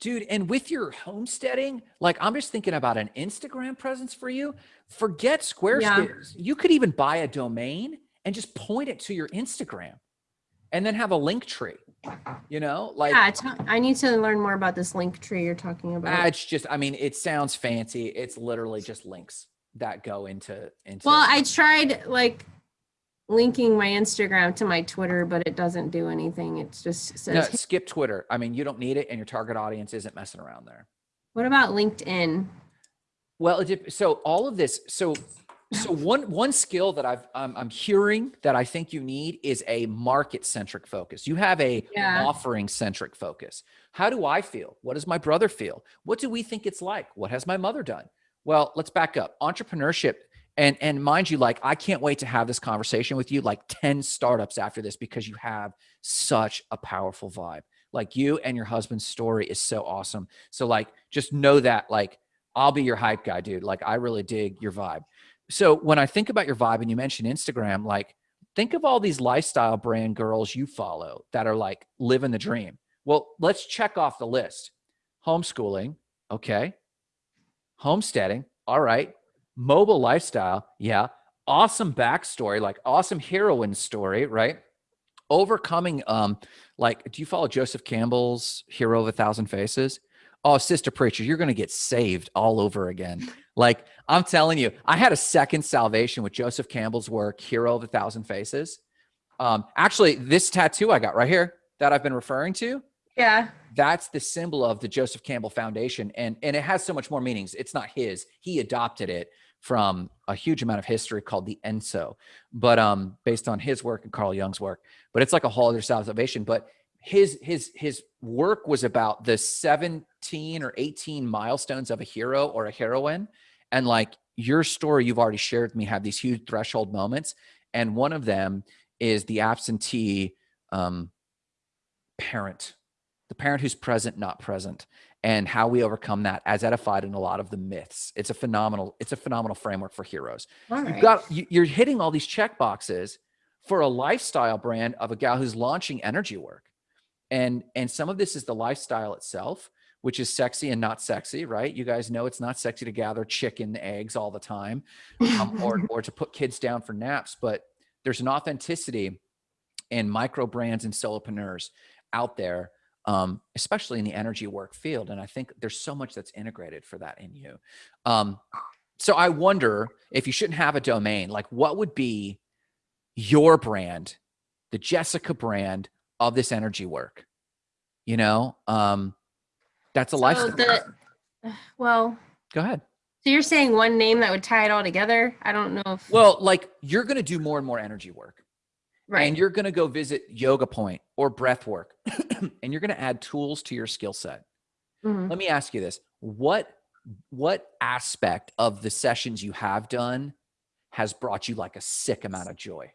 Dude, and with your homesteading, like I'm just thinking about an Instagram presence for you. Forget Squarespace. You could even buy a domain and just point it to your Instagram and then have a Linktree. You know, like Yeah, I need to learn more about this Linktree you're talking ah, about. it's just, I mean, it sounds fancy. It's literally just links that go into into Well, I tried like linking my Instagram to my Twitter, but it doesn't do anything. It just no, says, skip Twitter. I mean, you don't need it and your target audience isn't messing around there. what about LinkedIn? Well, so all of this, so so one one skill that I've um, I'm hearing that I think you need is a market centric focus. You have a Yeah. offering centric focus. How do I feel? What does my brother feel? What do we think it's like? What has my mother done? Well, let's back up. Entrepreneurship and and mind you, like I can't wait to have this conversation with you, like 10 startups after this, because you have such a powerful vibe. Like you and your husband's story is so awesome. So like just know that like I'll be your hype guy, dude. Like I really dig your vibe. So when I think about your vibe and you mentioned Instagram, like think of all these lifestyle brand girls you follow that are like living the dream. Well, let's check off the list. Homeschooling, okay. Homesteading, all right. Mobile lifestyle, yeah. Awesome backstory, like awesome heroine story, right? Overcoming, um, like, do you follow Joseph Campbell's Hero of a Thousand Faces? Oh, sister preacher, you're gonna get saved all over again. Like I'm telling you, I had a second salvation with Joseph Campbell's work, Hero of a Thousand Faces. Um, actually, this tattoo I got right here that I've been referring to, Yeah. that's the symbol of the Joseph Campbell Foundation. And, and it has so much more meanings. It's not his. He adopted it from a huge amount of history called the ENSO, but um, based on his work and Carl Jung's work. But it's like a whole other salvation. But his his his work was about the 17 or 18 milestones of a hero or a heroine. And like your story you've already shared with me have these huge threshold moments. And one of them is the absentee um, parent, the parent who's present, not present, and how we overcome that as edified in a lot of the myths. It's a phenomenal, it's a phenomenal framework for heroes. All You've right. got you, you're hitting all these check boxes for a lifestyle brand of a gal who's launching energy work. And and some of this is the lifestyle itself, which is sexy and not sexy, right? You guys know it's not sexy to gather chicken eggs all the time um, or or to put kids down for naps, but there's an authenticity in micro brands and solopreneurs out there, um, especially in the energy work field. And I think there's so much that's integrated for that in you. Um, so I wonder if you shouldn't have a domain, like what would be your brand, the Jessica brand of this energy work? You know, um, that's a So lifestyle. the, well, Go ahead. so you're saying one name that would tie it all together? I don't know if Well, like you're going to do more and more energy work. Right. and you're going to go visit yoga point or breath work and you're going to add tools to your skill set Mhm. let me ask you this what what aspect of the sessions you have done has brought you like a sick amount of joy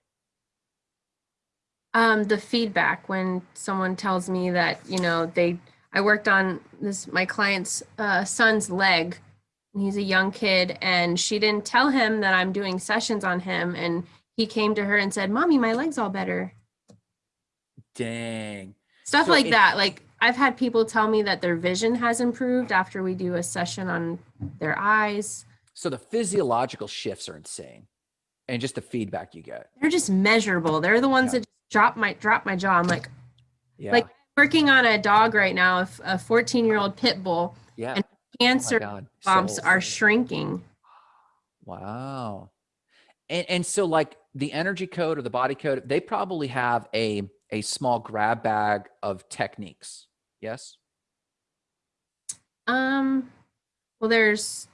Um, the feedback when someone tells me that, you know, they, I worked on this, my client's uh, son's leg. He's a young kid and she didn't tell him that I'm doing sessions on him. And he came to her and said, mommy, my leg's all better. dang Stuff So like that. Like I've had people tell me that their vision has improved after we do a session on their eyes. so the physiological shifts are insane and just the feedback you get They're just measurable. They're the ones Yeah. that just drop my, drop my jaw. I'm like, yeah Like, working on a dog right now, a 14 year old pit bull. yeah and oh Cancer god bumps so- are shrinking. Wow. And and so like the energy code or the body code, they probably have a a small grab bag of techniques. Yes. Um, well, there's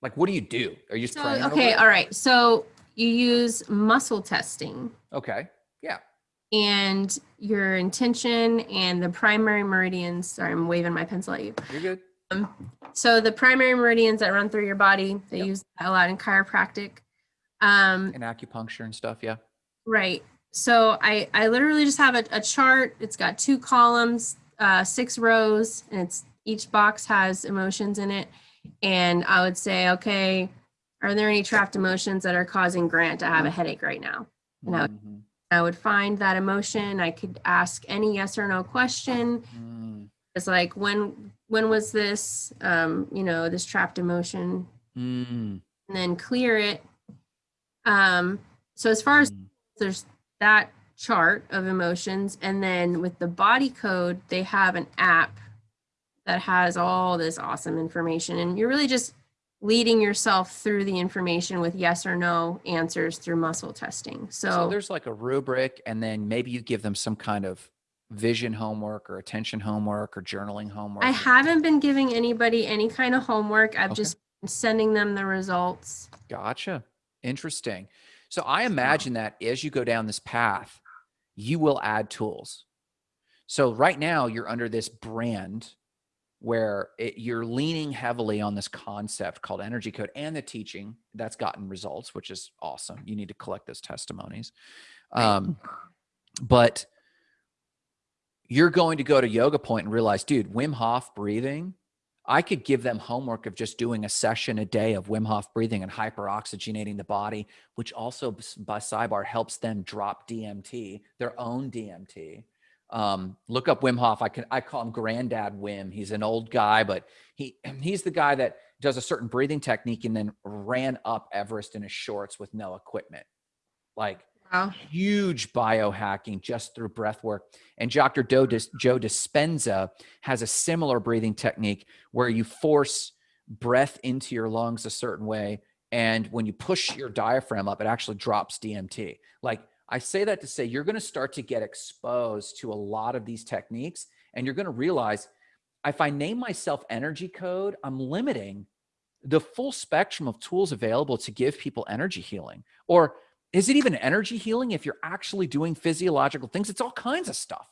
Like what do you do? Are you so okay, all right. So you use muscle testing Okay. Yeah. and your intention and the primary meridians. Sorry, I'm waving my pencil at you. You're good. So the primary meridians that run through your body, they Yep. use that a lot in chiropractic. Um, And acupuncture and stuff. Yeah. Right. So I I literally just have a, a chart. It's got two columns, uh, six rows, and it's each box has emotions in it. and I would say, okay, are there any trapped emotions that are causing Grant to have a headache right now? And I would, Mhm. I would find that emotion. I could ask any yes or no question. Mm, It's like when when was this um, you know, this trapped emotion mm, and then clear it. Um, so as far as mm. there's that chart of emotions and then with the body code they have an app that has all this awesome information and you're really just leading yourself through the information with yes or no answers through muscle testing so, So there's like a rubric, and then maybe you give them some kind of vision homework or attention homework or journaling homework. i haven't been giving anybody any kind of homework i've Okay. just been sending them the results Gotcha. Interesting. So I imagine that as you go down this path, you will add tools. So right now you're under this brand where it, you're leaning heavily on this concept called energy code and the teaching that's gotten results, which is awesome. You need to collect those testimonies. Um, but you're going to go to yoga point and realize, dude, Wim Hof breathing, I could give them homework of just doing a session a day of Wim Hof breathing and hyperoxygenating the body, which also by sidebar helps them drop DMT, their own DMT. Um, look up Wim Hof. I can I call him Granddad Wim. He's an old guy, but he he's the guy that does a certain breathing technique and then ran up Everest in his shorts with no equipment. Like wow huge biohacking just through breath work. And Dr. Joe, Dis- Joe Dispenza has a similar breathing technique where you force breath into your lungs a certain way. And when you push your diaphragm up, it actually drops DMT. Like I say that to say you're going to start to get exposed to a lot of these techniques and you're going to realize if I name myself energy code, I'm limiting the full spectrum of tools available to give people energy healing. Or is it even energy healing if you're actually doing physiological things? It's all kinds of stuff,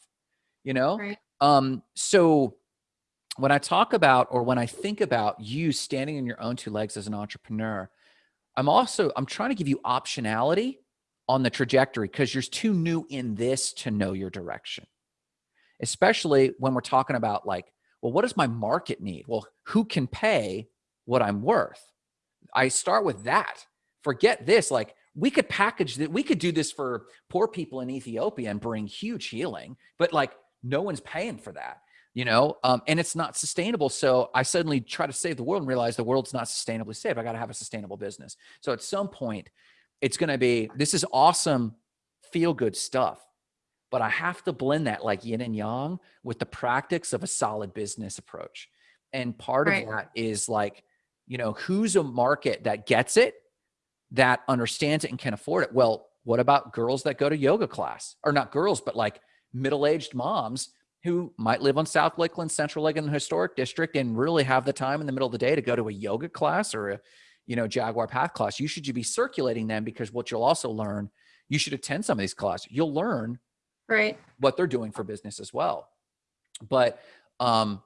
you know? Right. Um, so when I talk about or when I think about you standing on your own two legs as an entrepreneur, I'm also I'm trying to give you optionality on the trajectory because you're too new in this to know your direction. Especially when we're talking about like, well, what does my market need? Well, who can pay what I'm worth? I start with that. Forget this. Like we could package that. We could do this for poor people in Ethiopia and bring huge healing, but like no one's paying for that, you know? Um, and it's not sustainable. So I suddenly try to save the world and realize the world's not sustainably saved. I got to have a sustainable business. So at some point, it's going to be this is awesome, feel good stuff. But I have to blend that like yin and yang with the practice of a solid business approach. And part Right. of that is like, you know, who's a market that gets it, that understands it and can afford it? Well, what about girls that go to yoga class? Or not girls, but like middle-aged moms who might live on South Lakeland, Central Lakeland Historic District and really have the time in the middle of the day to go to a yoga class or a, you know, Jaguar Path class. You should you be circulating them because what you'll also learn, you should attend some of these classes. You'll learn right what they're doing for business as well. But um,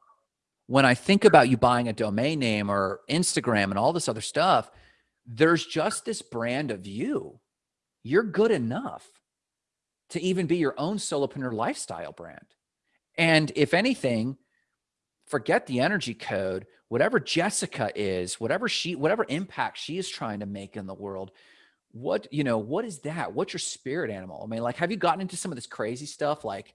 when I think about you buying a domain name or Instagram and all this other stuff, there's just this brand of you. You're good enough to even be your own solopreneur lifestyle brand. And if anything, forget the energy code, whatever Jessica is, whatever she, whatever impact she is trying to make in the world, what, you know, what is that? What's your spirit animal? I mean, like, have you gotten into some of this crazy stuff? Like,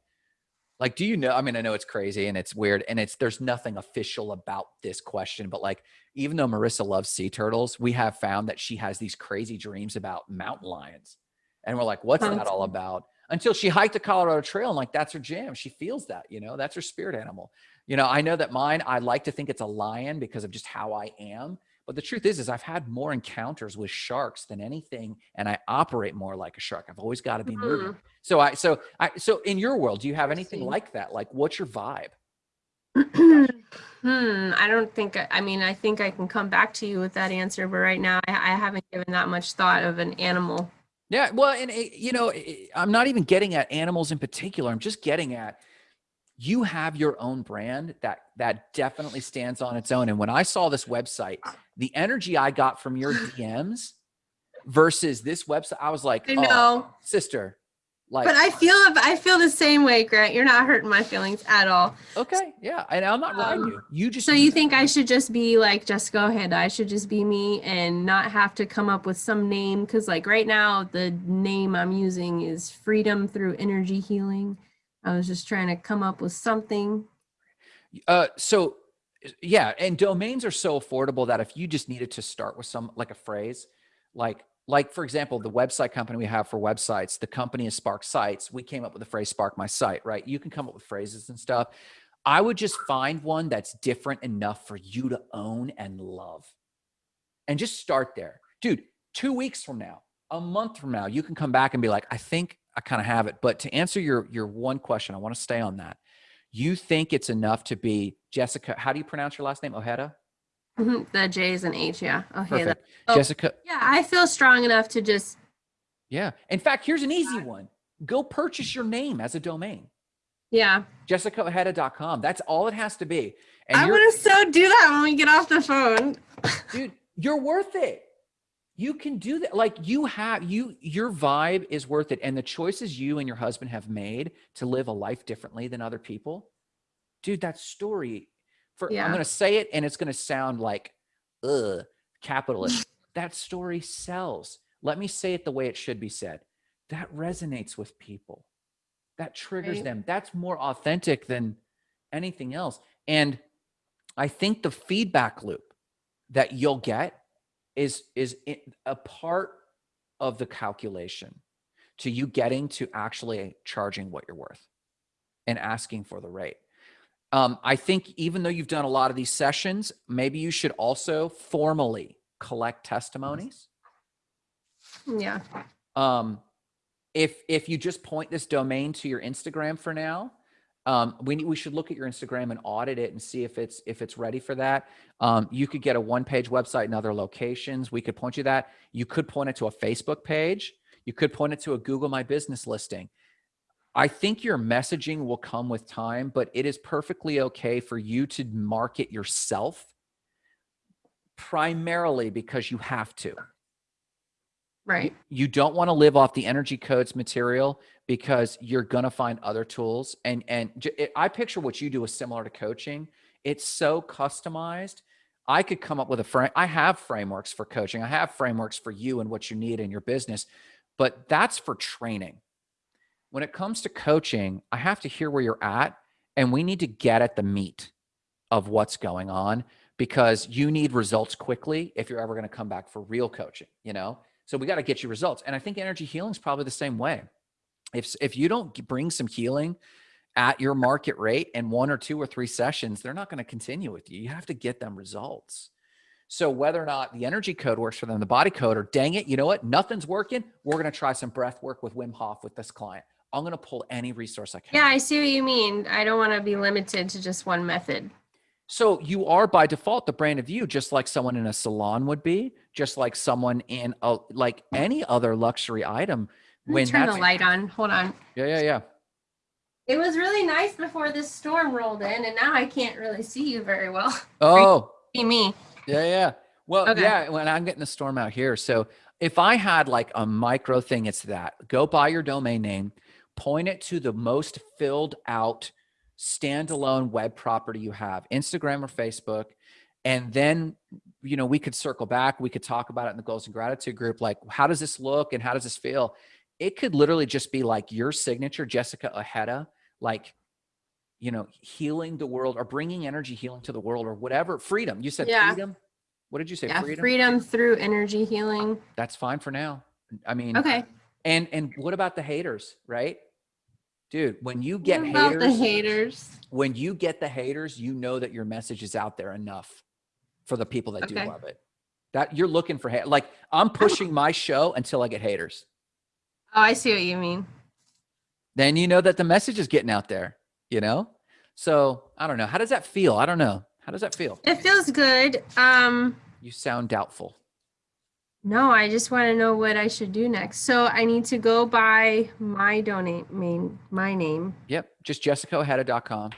like, do you know? I mean, I know it's crazy and it's weird and it's, there's nothing official about this question, but like, even though Marissa loves sea turtles, we have found that she has these crazy dreams about mountain lions. And we're like, what's oh, that all about? Until she hiked the Colorado trail and like, that's her jam. She feels that, you know, that's her spirit animal. You know, I know that mine, I like to think it's a lion because of just how I am. But the truth is, is I've had more encounters with sharks than anything, and I operate more like a shark. I've always got to be moving. Mhm. So I, so I, so in your world, do you have anything like that? Like, what's your vibe? hmm i don't think I, I mean i think i can come back to you with that answer but right now i, I haven't given that much thought of an animal Yeah, well, and eh, you know, eh, I'm not even getting at animals in particular. I'm just getting at you have your own brand that that definitely stands on its own. And when I saw this website, the energy I got from your DMs versus this website, I was like, i "Oh, sister, Like, But I feel I feel the same way, Grant. You're not hurting my feelings at all. okay, yeah, and I'm not riding Um, you. You just So you think I should just be like Jessica Ojeda? I should just be me and not have to come up with some name because like right now the name I'm using is Freedom Through Energy Healing. I was just trying to come up with something. Uh, so yeah, and domains are so affordable that if you just needed to start with some like a phrase, like like for example, the website company we have for websites, the company is Spark Sites. We came up with the phrase Spark My Site, right? You can come up with phrases and stuff. I would just find one that's different enough for you to own and love, and just start there, dude. Two weeks from now, a month from now, you can come back and be like, I think I kind of have it. But to answer your your one question, I want to stay on that you think it's enough to be Jessica. How do you pronounce your last name? Ojeda? Mhm, The J is an H, yeah. Okay. that- oh. Jessica. yeah, I feel strong enough to just Yeah. In fact, here's an easy one. Go purchase your name as a domain. yeah. JessicaOjeda.com. That's all it has to be. And I want to so do that when we get off the phone. dude, you're worth it. You can do that. Like you have you your vibe is worth it. And the choices you and your husband have made to live a life differently than other people, dude, that story for I'm gonna say it and it's gonna sound like ugh capitalist. that story sells. Let me say it the way it should be said. That resonates with people. That triggers Right. them. That's more authentic than anything else. And I think the feedback loop that you'll get is is a part of the calculation to you getting to actually charging what you're worth and asking for the rate. Um, I think even though you've done a lot of these sessions, maybe you should also formally collect testimonies. Yeah. Um, if if you just point this domain to your Instagram for now, um, we we should look at your Instagram and audit it and see if it's if it's ready for that. Um, you could get a one page website in other locations. We could point you that. You could point it to a Facebook page. You could point it to a Google My Business listing. I think your messaging will come with time, but it is perfectly okay for you to market yourself primarily because you have to Right. you don't want to live off the energy codes material because you're going to find other tools and and it, i picture what you do is similar to coaching. It's so customized. I could come up with a frame i have frameworks for coaching. I have frameworks for you and what you need in your business but that's for training. When it comes to coaching i have to hear where you're at and we need to get at the meat of what's going on because you need results quickly if you're ever going to come back for real coaching you know so we got to get you results. And I think energy healing is probably the same way. If if you don't bring some healing at your market rate in one or two or three sessions, they're not going to continue with you. You have to get them results. So whether or not the energy code works for them, the body code, or dang it, you know what? Nothing's working. We're going to try some breath work with Wim Hof with this client. I'm going to pull any resource I can. Yeah, I see what you mean. I don't want to be limited to just one method. So you are by default the brand of you, just like someone in a salon would be, just like someone in a like any other luxury item. When turn the light on. Hold on. yeah, yeah, yeah. It was really nice before this storm rolled in, and now I can't really see you very well. Oh, See me. yeah, yeah. Well, Okay. yeah. When I'm getting the storm out here, so if I had like a micro thing, it's that. Go buy your domain name, point it to the most filled out standalone web property you have, Instagram or Facebook, and then you know we could circle back. We could talk about it in the goals and gratitude group. Like, how does this look and how does this feel? It could literally just be like your signature, Jessica Ojeda, like you know, healing the world or bringing energy healing to the world or whatever. Freedom. You said Yeah. freedom. What did you say? Yeah, freedom. freedom through energy healing. That's fine for now. I mean, Okay. and and what about the haters, right? Dude, when you get haters, the haters. when you get the haters, you know that your message is out there enough for the people that do love it. That you're looking for hate. Like I'm pushing my show until I get haters. Oh, I see what you mean. Then you know that the message is getting out there, you know? So I don't know. How does that feel? I don't know. How does that feel? It feels good. Um, You sound doubtful. No, I just want to know what I should do next. So I need to go buy my donate main my name. Yep. Just jessicaojeda.com.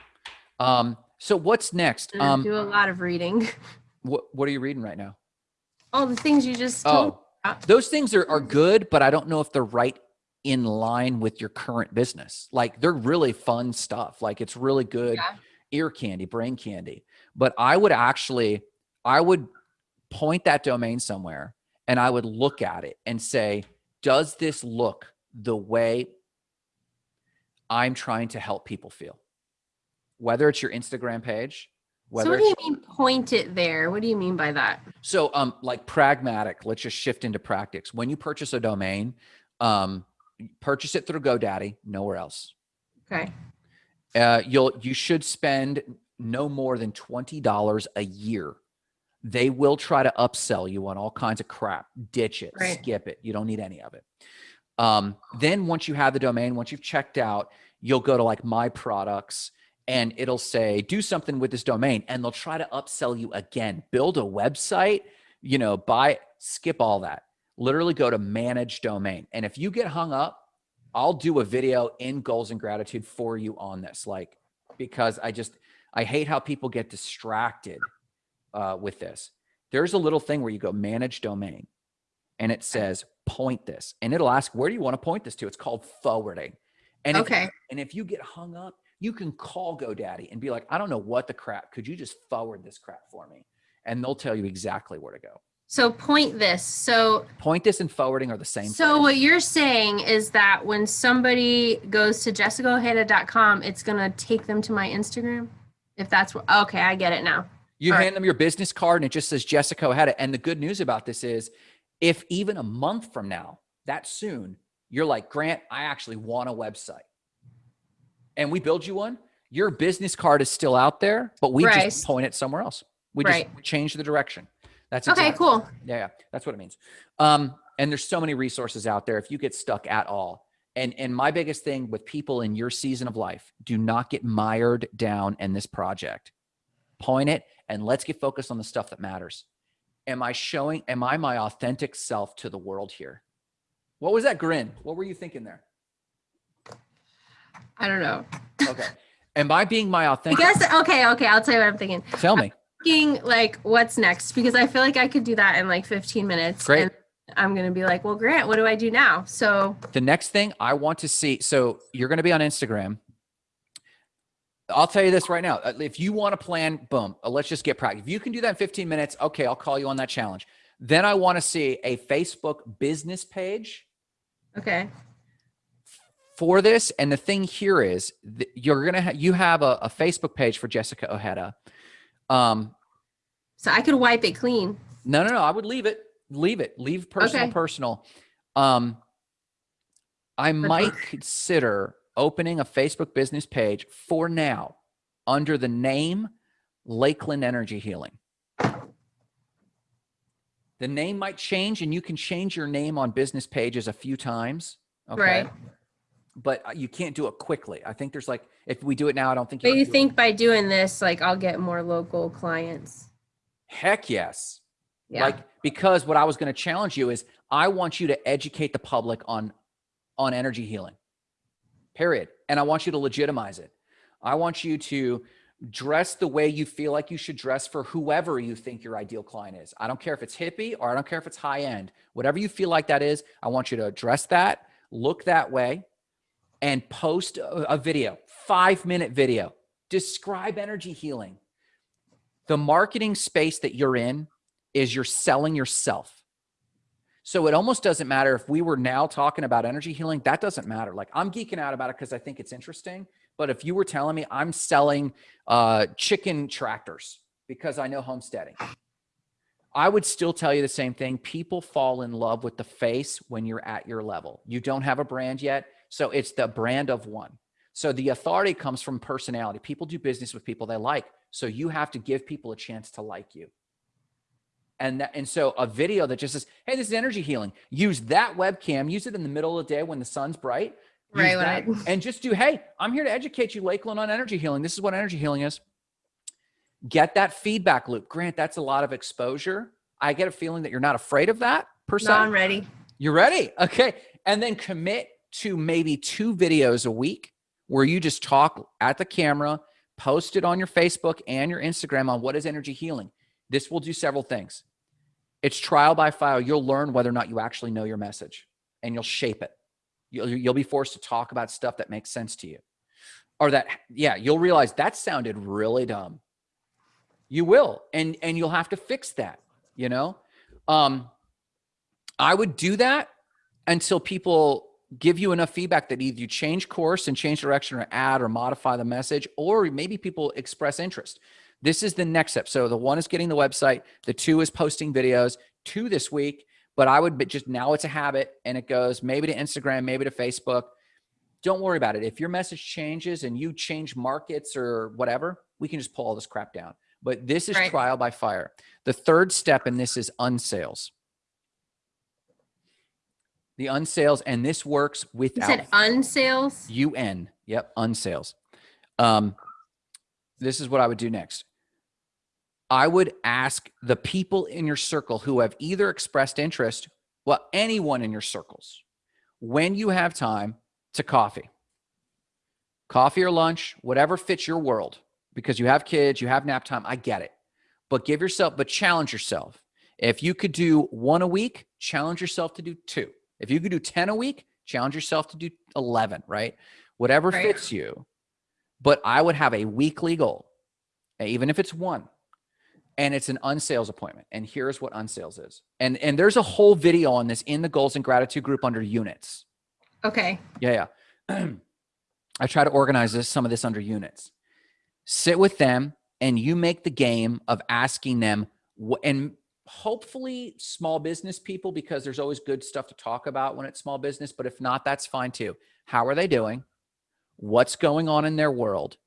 Um, so what's next? Um, do a lot of reading. what, what are you reading right now? All the things you just told. Oh, those things are, are good, but I don't know if they're right in line with your current business. Like they're really fun stuff. Like it's really good Yeah. ear candy, brain candy. But I would actually, I would point that domain somewhere and I would look at it and say, does this look the way I'm trying to help people feel? Whether it's your Instagram page, So what do you mean point it there? What do you mean by that? so um like pragmatic, let's just shift into practice. When you purchase a domain, um, purchase it through GoDaddy, nowhere else. Okay. Uh, you'll you should spend no more than twenty dollars a year. They will try to upsell you on all kinds of crap. Ditch it, Right. skip it. You don't need any of it. Um, then once you have the domain, once you've checked out, you'll go to like my products and it'll say do something with this domain and they'll try to upsell you again. Build a website, you know, buy skip all that. Literally go to manage domain. And if you get hung up, I'll do a video in goals and gratitude for you on this. Like, because I just, I hate how people get distracted uh, with this. There's a little thing where you go manage domain and it says point this and it'll ask, where do you want to point this to? It's called forwarding. And if, Okay. and if you get hung up, you can call GoDaddy and be like, I don't know what the crap. Could you just forward this crap for me? And they'll tell you exactly where to go. So point this. So Point this and forwarding are the same. so thing. what you're saying is that when somebody goes to jessicaojeda.com, it's gonna take them to my Instagram. If that's what okay, I get it now. You All right. hand them your business card and it just says Jessica had it. And the good news about this is if even a month from now, that soon, you're like, Grant, I actually want a website. And we build you one, your business card is still out there, but we Right. just point it somewhere else. We Right. just change the direction. That's Okay, cool. Yeah, yeah, that's what it means. Um, and there's so many resources out there if you get stuck at all. And and my biggest thing with people in your season of life, do not get mired down in this project. Point it and let's get focused on the stuff that matters. Am I showing am I my authentic self to the world here? What was that grin? What were you thinking there? I don't know. Okay. am I being my authentic? I guess okay, okay, I'll tell you what I'm thinking. Tell me. Thinking like what's next because I feel like I could do that in like 15 minutes. Great. And I'm gonna be like, well, Grant, what do I do now? So The next thing I want to see, so you're going to be on Instagram. I'll tell you this right now. If you want to plan, boom, uh, let's just get practice. If you can do that in 15 minutes, okay, I'll call you on that challenge. Then I want to see a Facebook business page okay. for this. And the thing here is you're going to ha- you have a, a Facebook page for Jessica Ojeda. Um, So I could wipe it clean. No, no, no. I would leave it. Leave it. Leave personal, Okay. personal. Um, I might consider opening a Facebook business page for now under the name Lakeland Energy Healing. The name might change and you can change your name on business pages a few times. Okay. Right. But uh, you can't do it quickly. I think there's like, if we do it now, I don't think But can you it. think by doing this, like I'll get more local clients. Heck yes. Yeah. Like because what I was going to challenge you is I want you to educate the public on on energy healing. Period. And I want you to legitimize it. I want you to dress the way you feel like you should dress for whoever you think your ideal client is. I don't care if it's hippie or I don't care if it's high end. Whatever you feel like that is, I want you to dress that, look that way and post a, video, 5-minute video. Describe energy healing. The marketing space that you're in is you're selling yourself. So it almost doesn't matter if we were now talking about energy healing, that doesn't matter. Like I'm geeking out about it because I think it's interesting. But if you were telling me I'm selling uh, chicken tractors because I know homesteading, I would still tell you the same thing. People fall in love with the face when you're at your level. You don't have a brand yet. So it's the brand of one. So the authority comes from personality. People do business with people they like. So you have to give people a chance to like you. And that, and so a video that just says, "Hey, this is energy healing." Use that webcam. Use it in the middle of the day when the sun's bright. Right, that, and just do, "Hey, I'm here to educate you, Lakeland, on energy healing. This is what energy healing is." Get that feedback loop. Grant, that's a lot of exposure. I get a feeling that you're not afraid of that per se. No, I'm ready. You're ready. Okay. And then commit to maybe two videos a week where you just talk at the camera, post it on your Facebook and your Instagram on what is energy healing. This will do several things. It's trial by fire. You'll learn whether or not you actually know your message and you'll shape it. You'll, you'll be forced to talk about stuff that makes sense to you or that, yeah, you'll realize that sounded really dumb. You will, and, and you'll have to fix that, you know? Um, I would do that until people give you enough feedback that either you change course and change direction or add or modify the message, or maybe people express interest. This is the next step. So the one is getting the website. The two is posting videos. Two this week, but I would but just now it's a habit and it goes maybe to Instagram, maybe to Facebook. Don't worry about it. If your message changes and you change markets or whatever, we can just pull all this crap down. But this is right. trial by fire. The third step in this is unsales. The unsales, and this works without. You said unsales? UN. Yep, unsales. Um, this is what I would do next. I would ask the people in your circle who have either expressed interest, well, anyone in your circles, when you have time to coffee, coffee or lunch, whatever fits your world, because you have kids, you have nap time. I get it. But give yourself, but challenge yourself. If you could do one a week, challenge yourself to do two. If you could do 10 a week, challenge yourself to do 11, right? Whatever right. fits you. But I would have a weekly goal, even if it's one and it's an unsales appointment. And here's what unsales is. And and there's a whole video on this in the goals and gratitude group under units. Okay. Yeah, yeah. I try to organize this some of this under units. Sit with them and you make the game of asking them and hopefully small business people because there's always good stuff to talk about when it's small business, but if not that's fine too. How are they doing? What's going on in their world?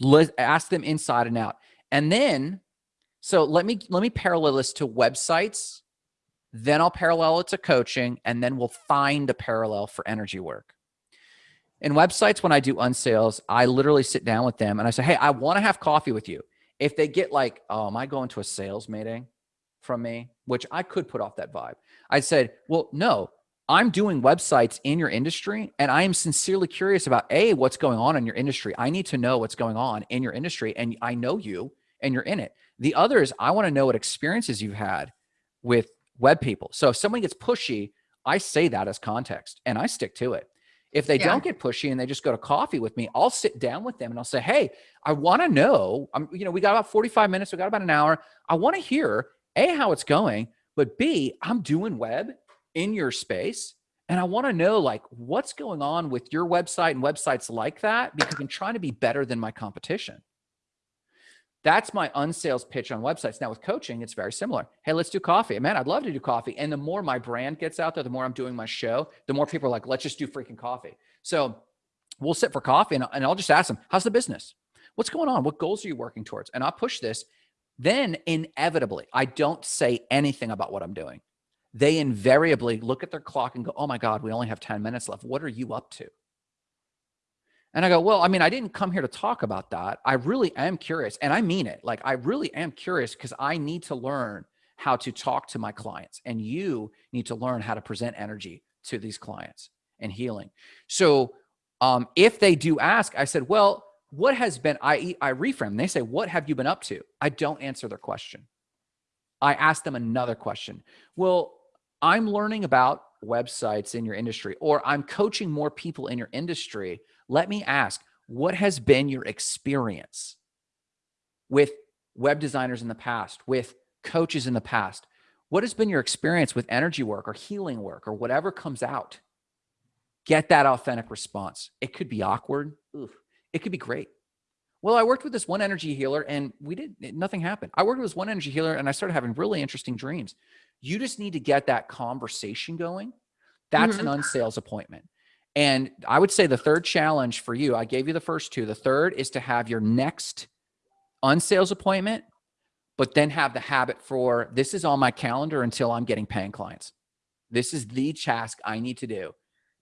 Let, ask them inside and out. And then so let me let me parallel this to websites, then I'll parallel it to coaching, and then we'll find a parallel for energy work. In websites, when I do unsales, I literally sit down with them and I say, Hey, I want to have coffee with you. If they get like, Oh, am I going to a sales meeting from me? Which I could put off that vibe. I said, Well, no, I'm doing websites in your industry and I am sincerely curious about A, what's going on in your industry. I need to know what's going on in your industry and I know you and you're in it. The other is I want to know what experiences you've had with web people. So if someone gets pushy, I say that as context and I stick to it. If they yeah. don't get pushy and they just go to coffee with me, I'll sit down with them and I'll say, Hey, I want to know, I'm, you know, we got about 45 minutes. We got about an hour. I want to hear A, how it's going, but B, I'm doing web in your space. And I want to know like what's going on with your website and websites like that because I'm trying to be better than my competition. That's my unsales pitch on websites. Now with coaching, it's very similar. Hey, let's do coffee. Man, I'd love to do coffee. And the more my brand gets out there, the more I'm doing my show, the more people are like, let's just do freaking coffee. So we'll sit for coffee and, and I'll just ask them, how's the business? What's going on? What goals are you working towards? And I'll push this. Then inevitably, I don't say anything about what I'm doing. They invariably look at their clock and go, oh my God, we only have 10 minutes left. What are you up to? And I go, well, I mean, I didn't come here to talk about that. I really am curious. And I mean it. Like, I really am curious because I need to learn how to talk to my clients. And you need to learn how to present energy to these clients and healing. So um, if they do ask, I said, well, what has been, I, I reframe, they say, what have you been up to? I don't answer their question. I ask them another question. Well, I'm learning about websites in your industry, or I'm coaching more people in your industry let me ask, what has been your experience with web designers in the past, with coaches in the past? What has been your experience with energy work or healing work or whatever comes out? Get that authentic response. It could be awkward. Oof. It could be great. Well, I worked with this one energy healer and we did nothing happened. I worked with this one energy healer and I started having really interesting dreams. You just need to get that conversation going. That's mm -hmm. an unsales appointment. And I would say the third challenge for you, I gave you the first two. The third is to have your next unsales appointment, but then have the habit for this is on my calendar until I'm getting paying clients. This is the task I need to do.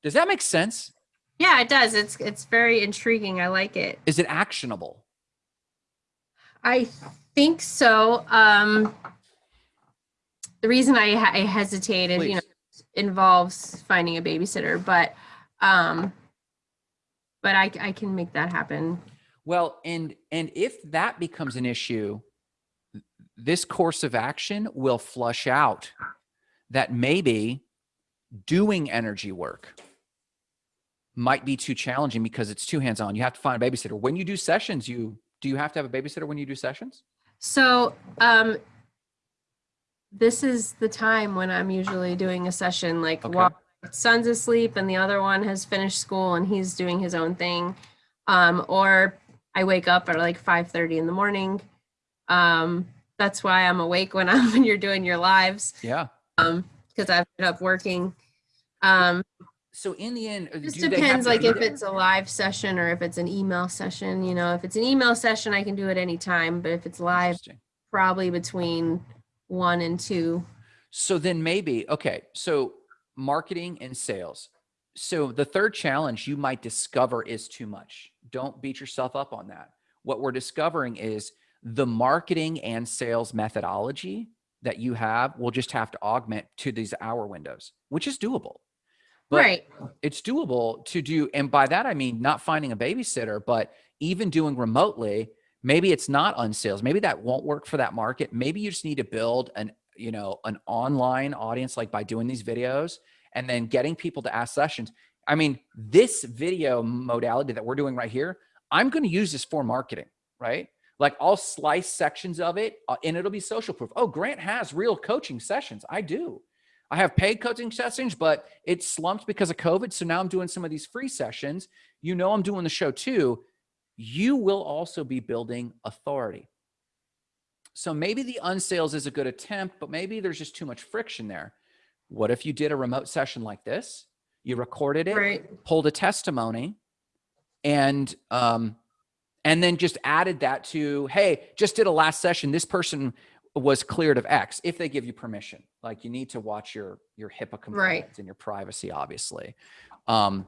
Does that make sense? Yeah, it does. It's it's very intriguing. I like it. Is it actionable? I think so. Um, the reason I, I hesitated, Please. you know, involves finding a babysitter, but um, but I, I can make that happen. Well, and and if that becomes an issue, this course of action will flush out that maybe doing energy work might be too challenging because it's too hands-on. You have to find a babysitter. When you do sessions, you do you have to have a babysitter when you do sessions? So, um, this is the time when I'm usually doing a session, like Okay. while my son's asleep and the other one has finished school and he's doing his own thing. Um, or I wake up at like 5:30 in the morning. Um, that's why I'm awake when I'm when you're doing your lives. Yeah. Um, because I've been up working. Um, So in the end, uh, just do they have depends to like be if there? it's a live session or if it's an email session, you know, if it's an email session, I can do it anytime, but if it's live, Interesting. probably between one and two. So then maybe, okay, so marketing and sales. So the third challenge you might discover is too much. Don't beat yourself up on that. What we're discovering is the marketing and sales methodology that you have will just have to augment to these hour windows, which is doable. But right. it's doable to do and by that i mean not finding a babysitter but even doing remotely maybe it's not unsales. maybe that won't work for that market maybe you just need to build an you know an online audience like by doing these videos and then getting people to ask sessions i mean this video modality that we're doing right here i'm going to use this for marketing right like i'll slice sections of it uh, and it'll be social proof oh grant has real coaching sessions i do I have paid coaching sessions, but it slumped because of COVID. So now I'm doing some of these free sessions. You know, I'm doing the show too. You will also be building authority. So maybe the unsales is a good attempt, but maybe there's just too much friction there. What if you did a remote session like this? You recorded it, Right. pulled a testimony, and um, and then just added that to, hey, just did a last session. This person was cleared of X if they give you permission. Like you need to watch your your HIPAA compliance and your privacy, obviously. Um,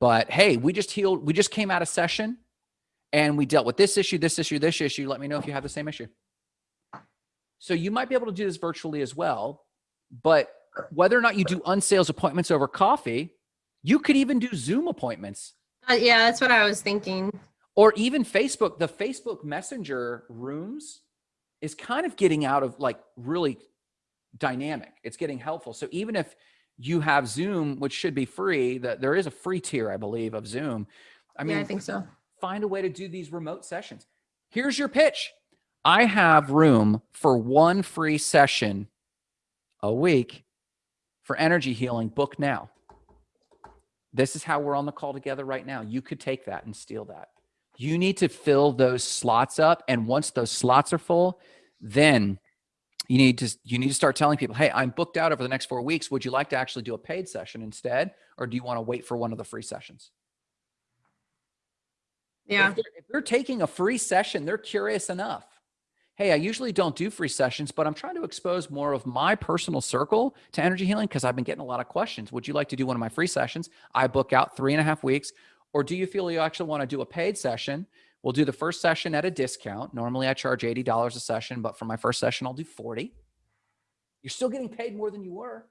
but hey, we just healed, we just came out of session and we dealt with this issue, this issue, this issue. Let me know if you have the same issue. So you might be able to do this virtually as well. But whether or not you do unsales appointments over coffee, you could even do Zoom appointments Uh, yeah, that's what I was thinking. or even Facebook, the Facebook Messenger rooms is kind of getting out of like really dynamic. It's getting helpful. So even if you have Zoom, which should be free, that there is a free tier, I believe, of Zoom. I mean, yeah, I think so. Find a way to do these remote sessions. Here's your pitch. I have room for one free session a week for energy healing. Book now. This is how we're on the call together right now. You could take that and steal that. You need to fill those slots up. And once those slots are full, then you need to you need to start telling people, hey, I'm booked out over the next four weeks. Would you like to actually do a paid session instead? Or do you want to wait for one of the free sessions? Yeah. If they're, if they're taking a free session, they're curious enough. Hey, I usually don't do free sessions, but I'm trying to expose more of my personal circle to energy healing because I've been getting a lot of questions. Would you like to do one of my free sessions? I book out three and a half weeks. Or do you feel you actually want to do a paid session? We'll do the first session at a discount. Normally I charge $80 a session, but for my first session, I'll do 40. You're still getting paid more than you were.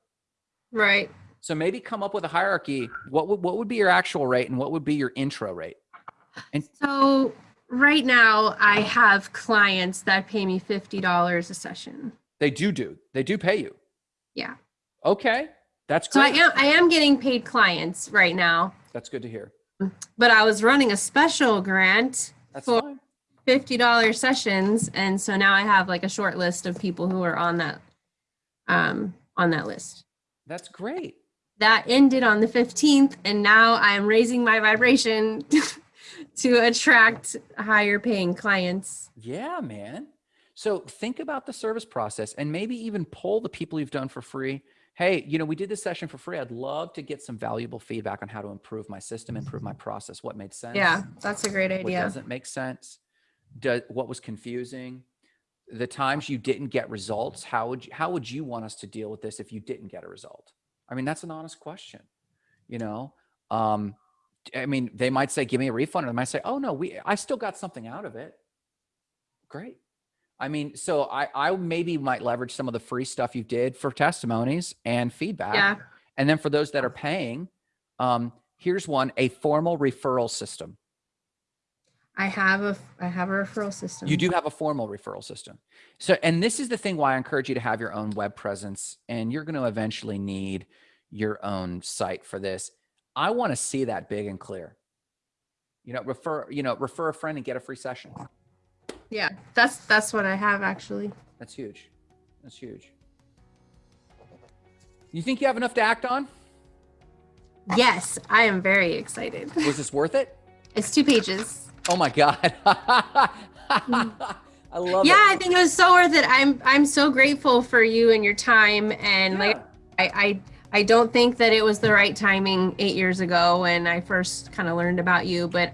Right. So maybe come up with a hierarchy. What would, what would be your actual rate and what would be your intro rate? So right now I have clients that pay me fifty dollars a session. They do do. They do pay you. Yeah. Okay. That's So I am I am getting paid clients right now, That's good to hear. but I was running a special grant That's For- fine. fifty dollars sessions, and so now I have like a short list of people who are on that um on that list. That's great. That ended on the fifteenth, and now I'm raising my vibration to attract higher paying clients. Yeah, man. So think about the service process and maybe even poll the people you've done for free. Hey, you know, we did this session for free. I'd love to get some valuable feedback on how to improve my system, improve my process, what made sense. Yeah, that's a great idea. What doesn't make sense? Do, what was confusing? The times you didn't get results, how would you, how would you want us to deal with this if you didn't get a result? I mean, that's an honest question. You know, um, I mean, they might say, "Give me a refund," or they might say, "Oh no, we I still got something out of it." Great. I mean, so I I maybe might leverage some of the free stuff you did for testimonies and feedback. Yeah, And then for those that are paying, um, here's one: a formal referral system. I have a I have a referral system. You do have a formal referral system. So, and this is the thing why I encourage you to have your own web presence, and you're going to eventually need your own site for this. I want to see that big and clear. You know, refer, you know, refer a friend and get a free session. Yeah, that's that's what I have actually. That's huge. That's huge. You think you have enough to act on? Yes, I am very excited. Was this worth it? It's two pages. Oh my God. I love it. yeah, it. I think it was so worth it. I'm I'm so grateful for you and your time and like I, I I don't think that it was the right timing eight years ago when I first kind of learned about you, but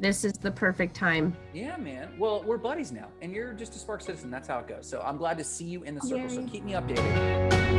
this is the perfect time. Yeah, man. Well, we're buddies now, and you're just a Spark citizen. That's how it goes. So I'm glad to see you in the circle. So keep me updated.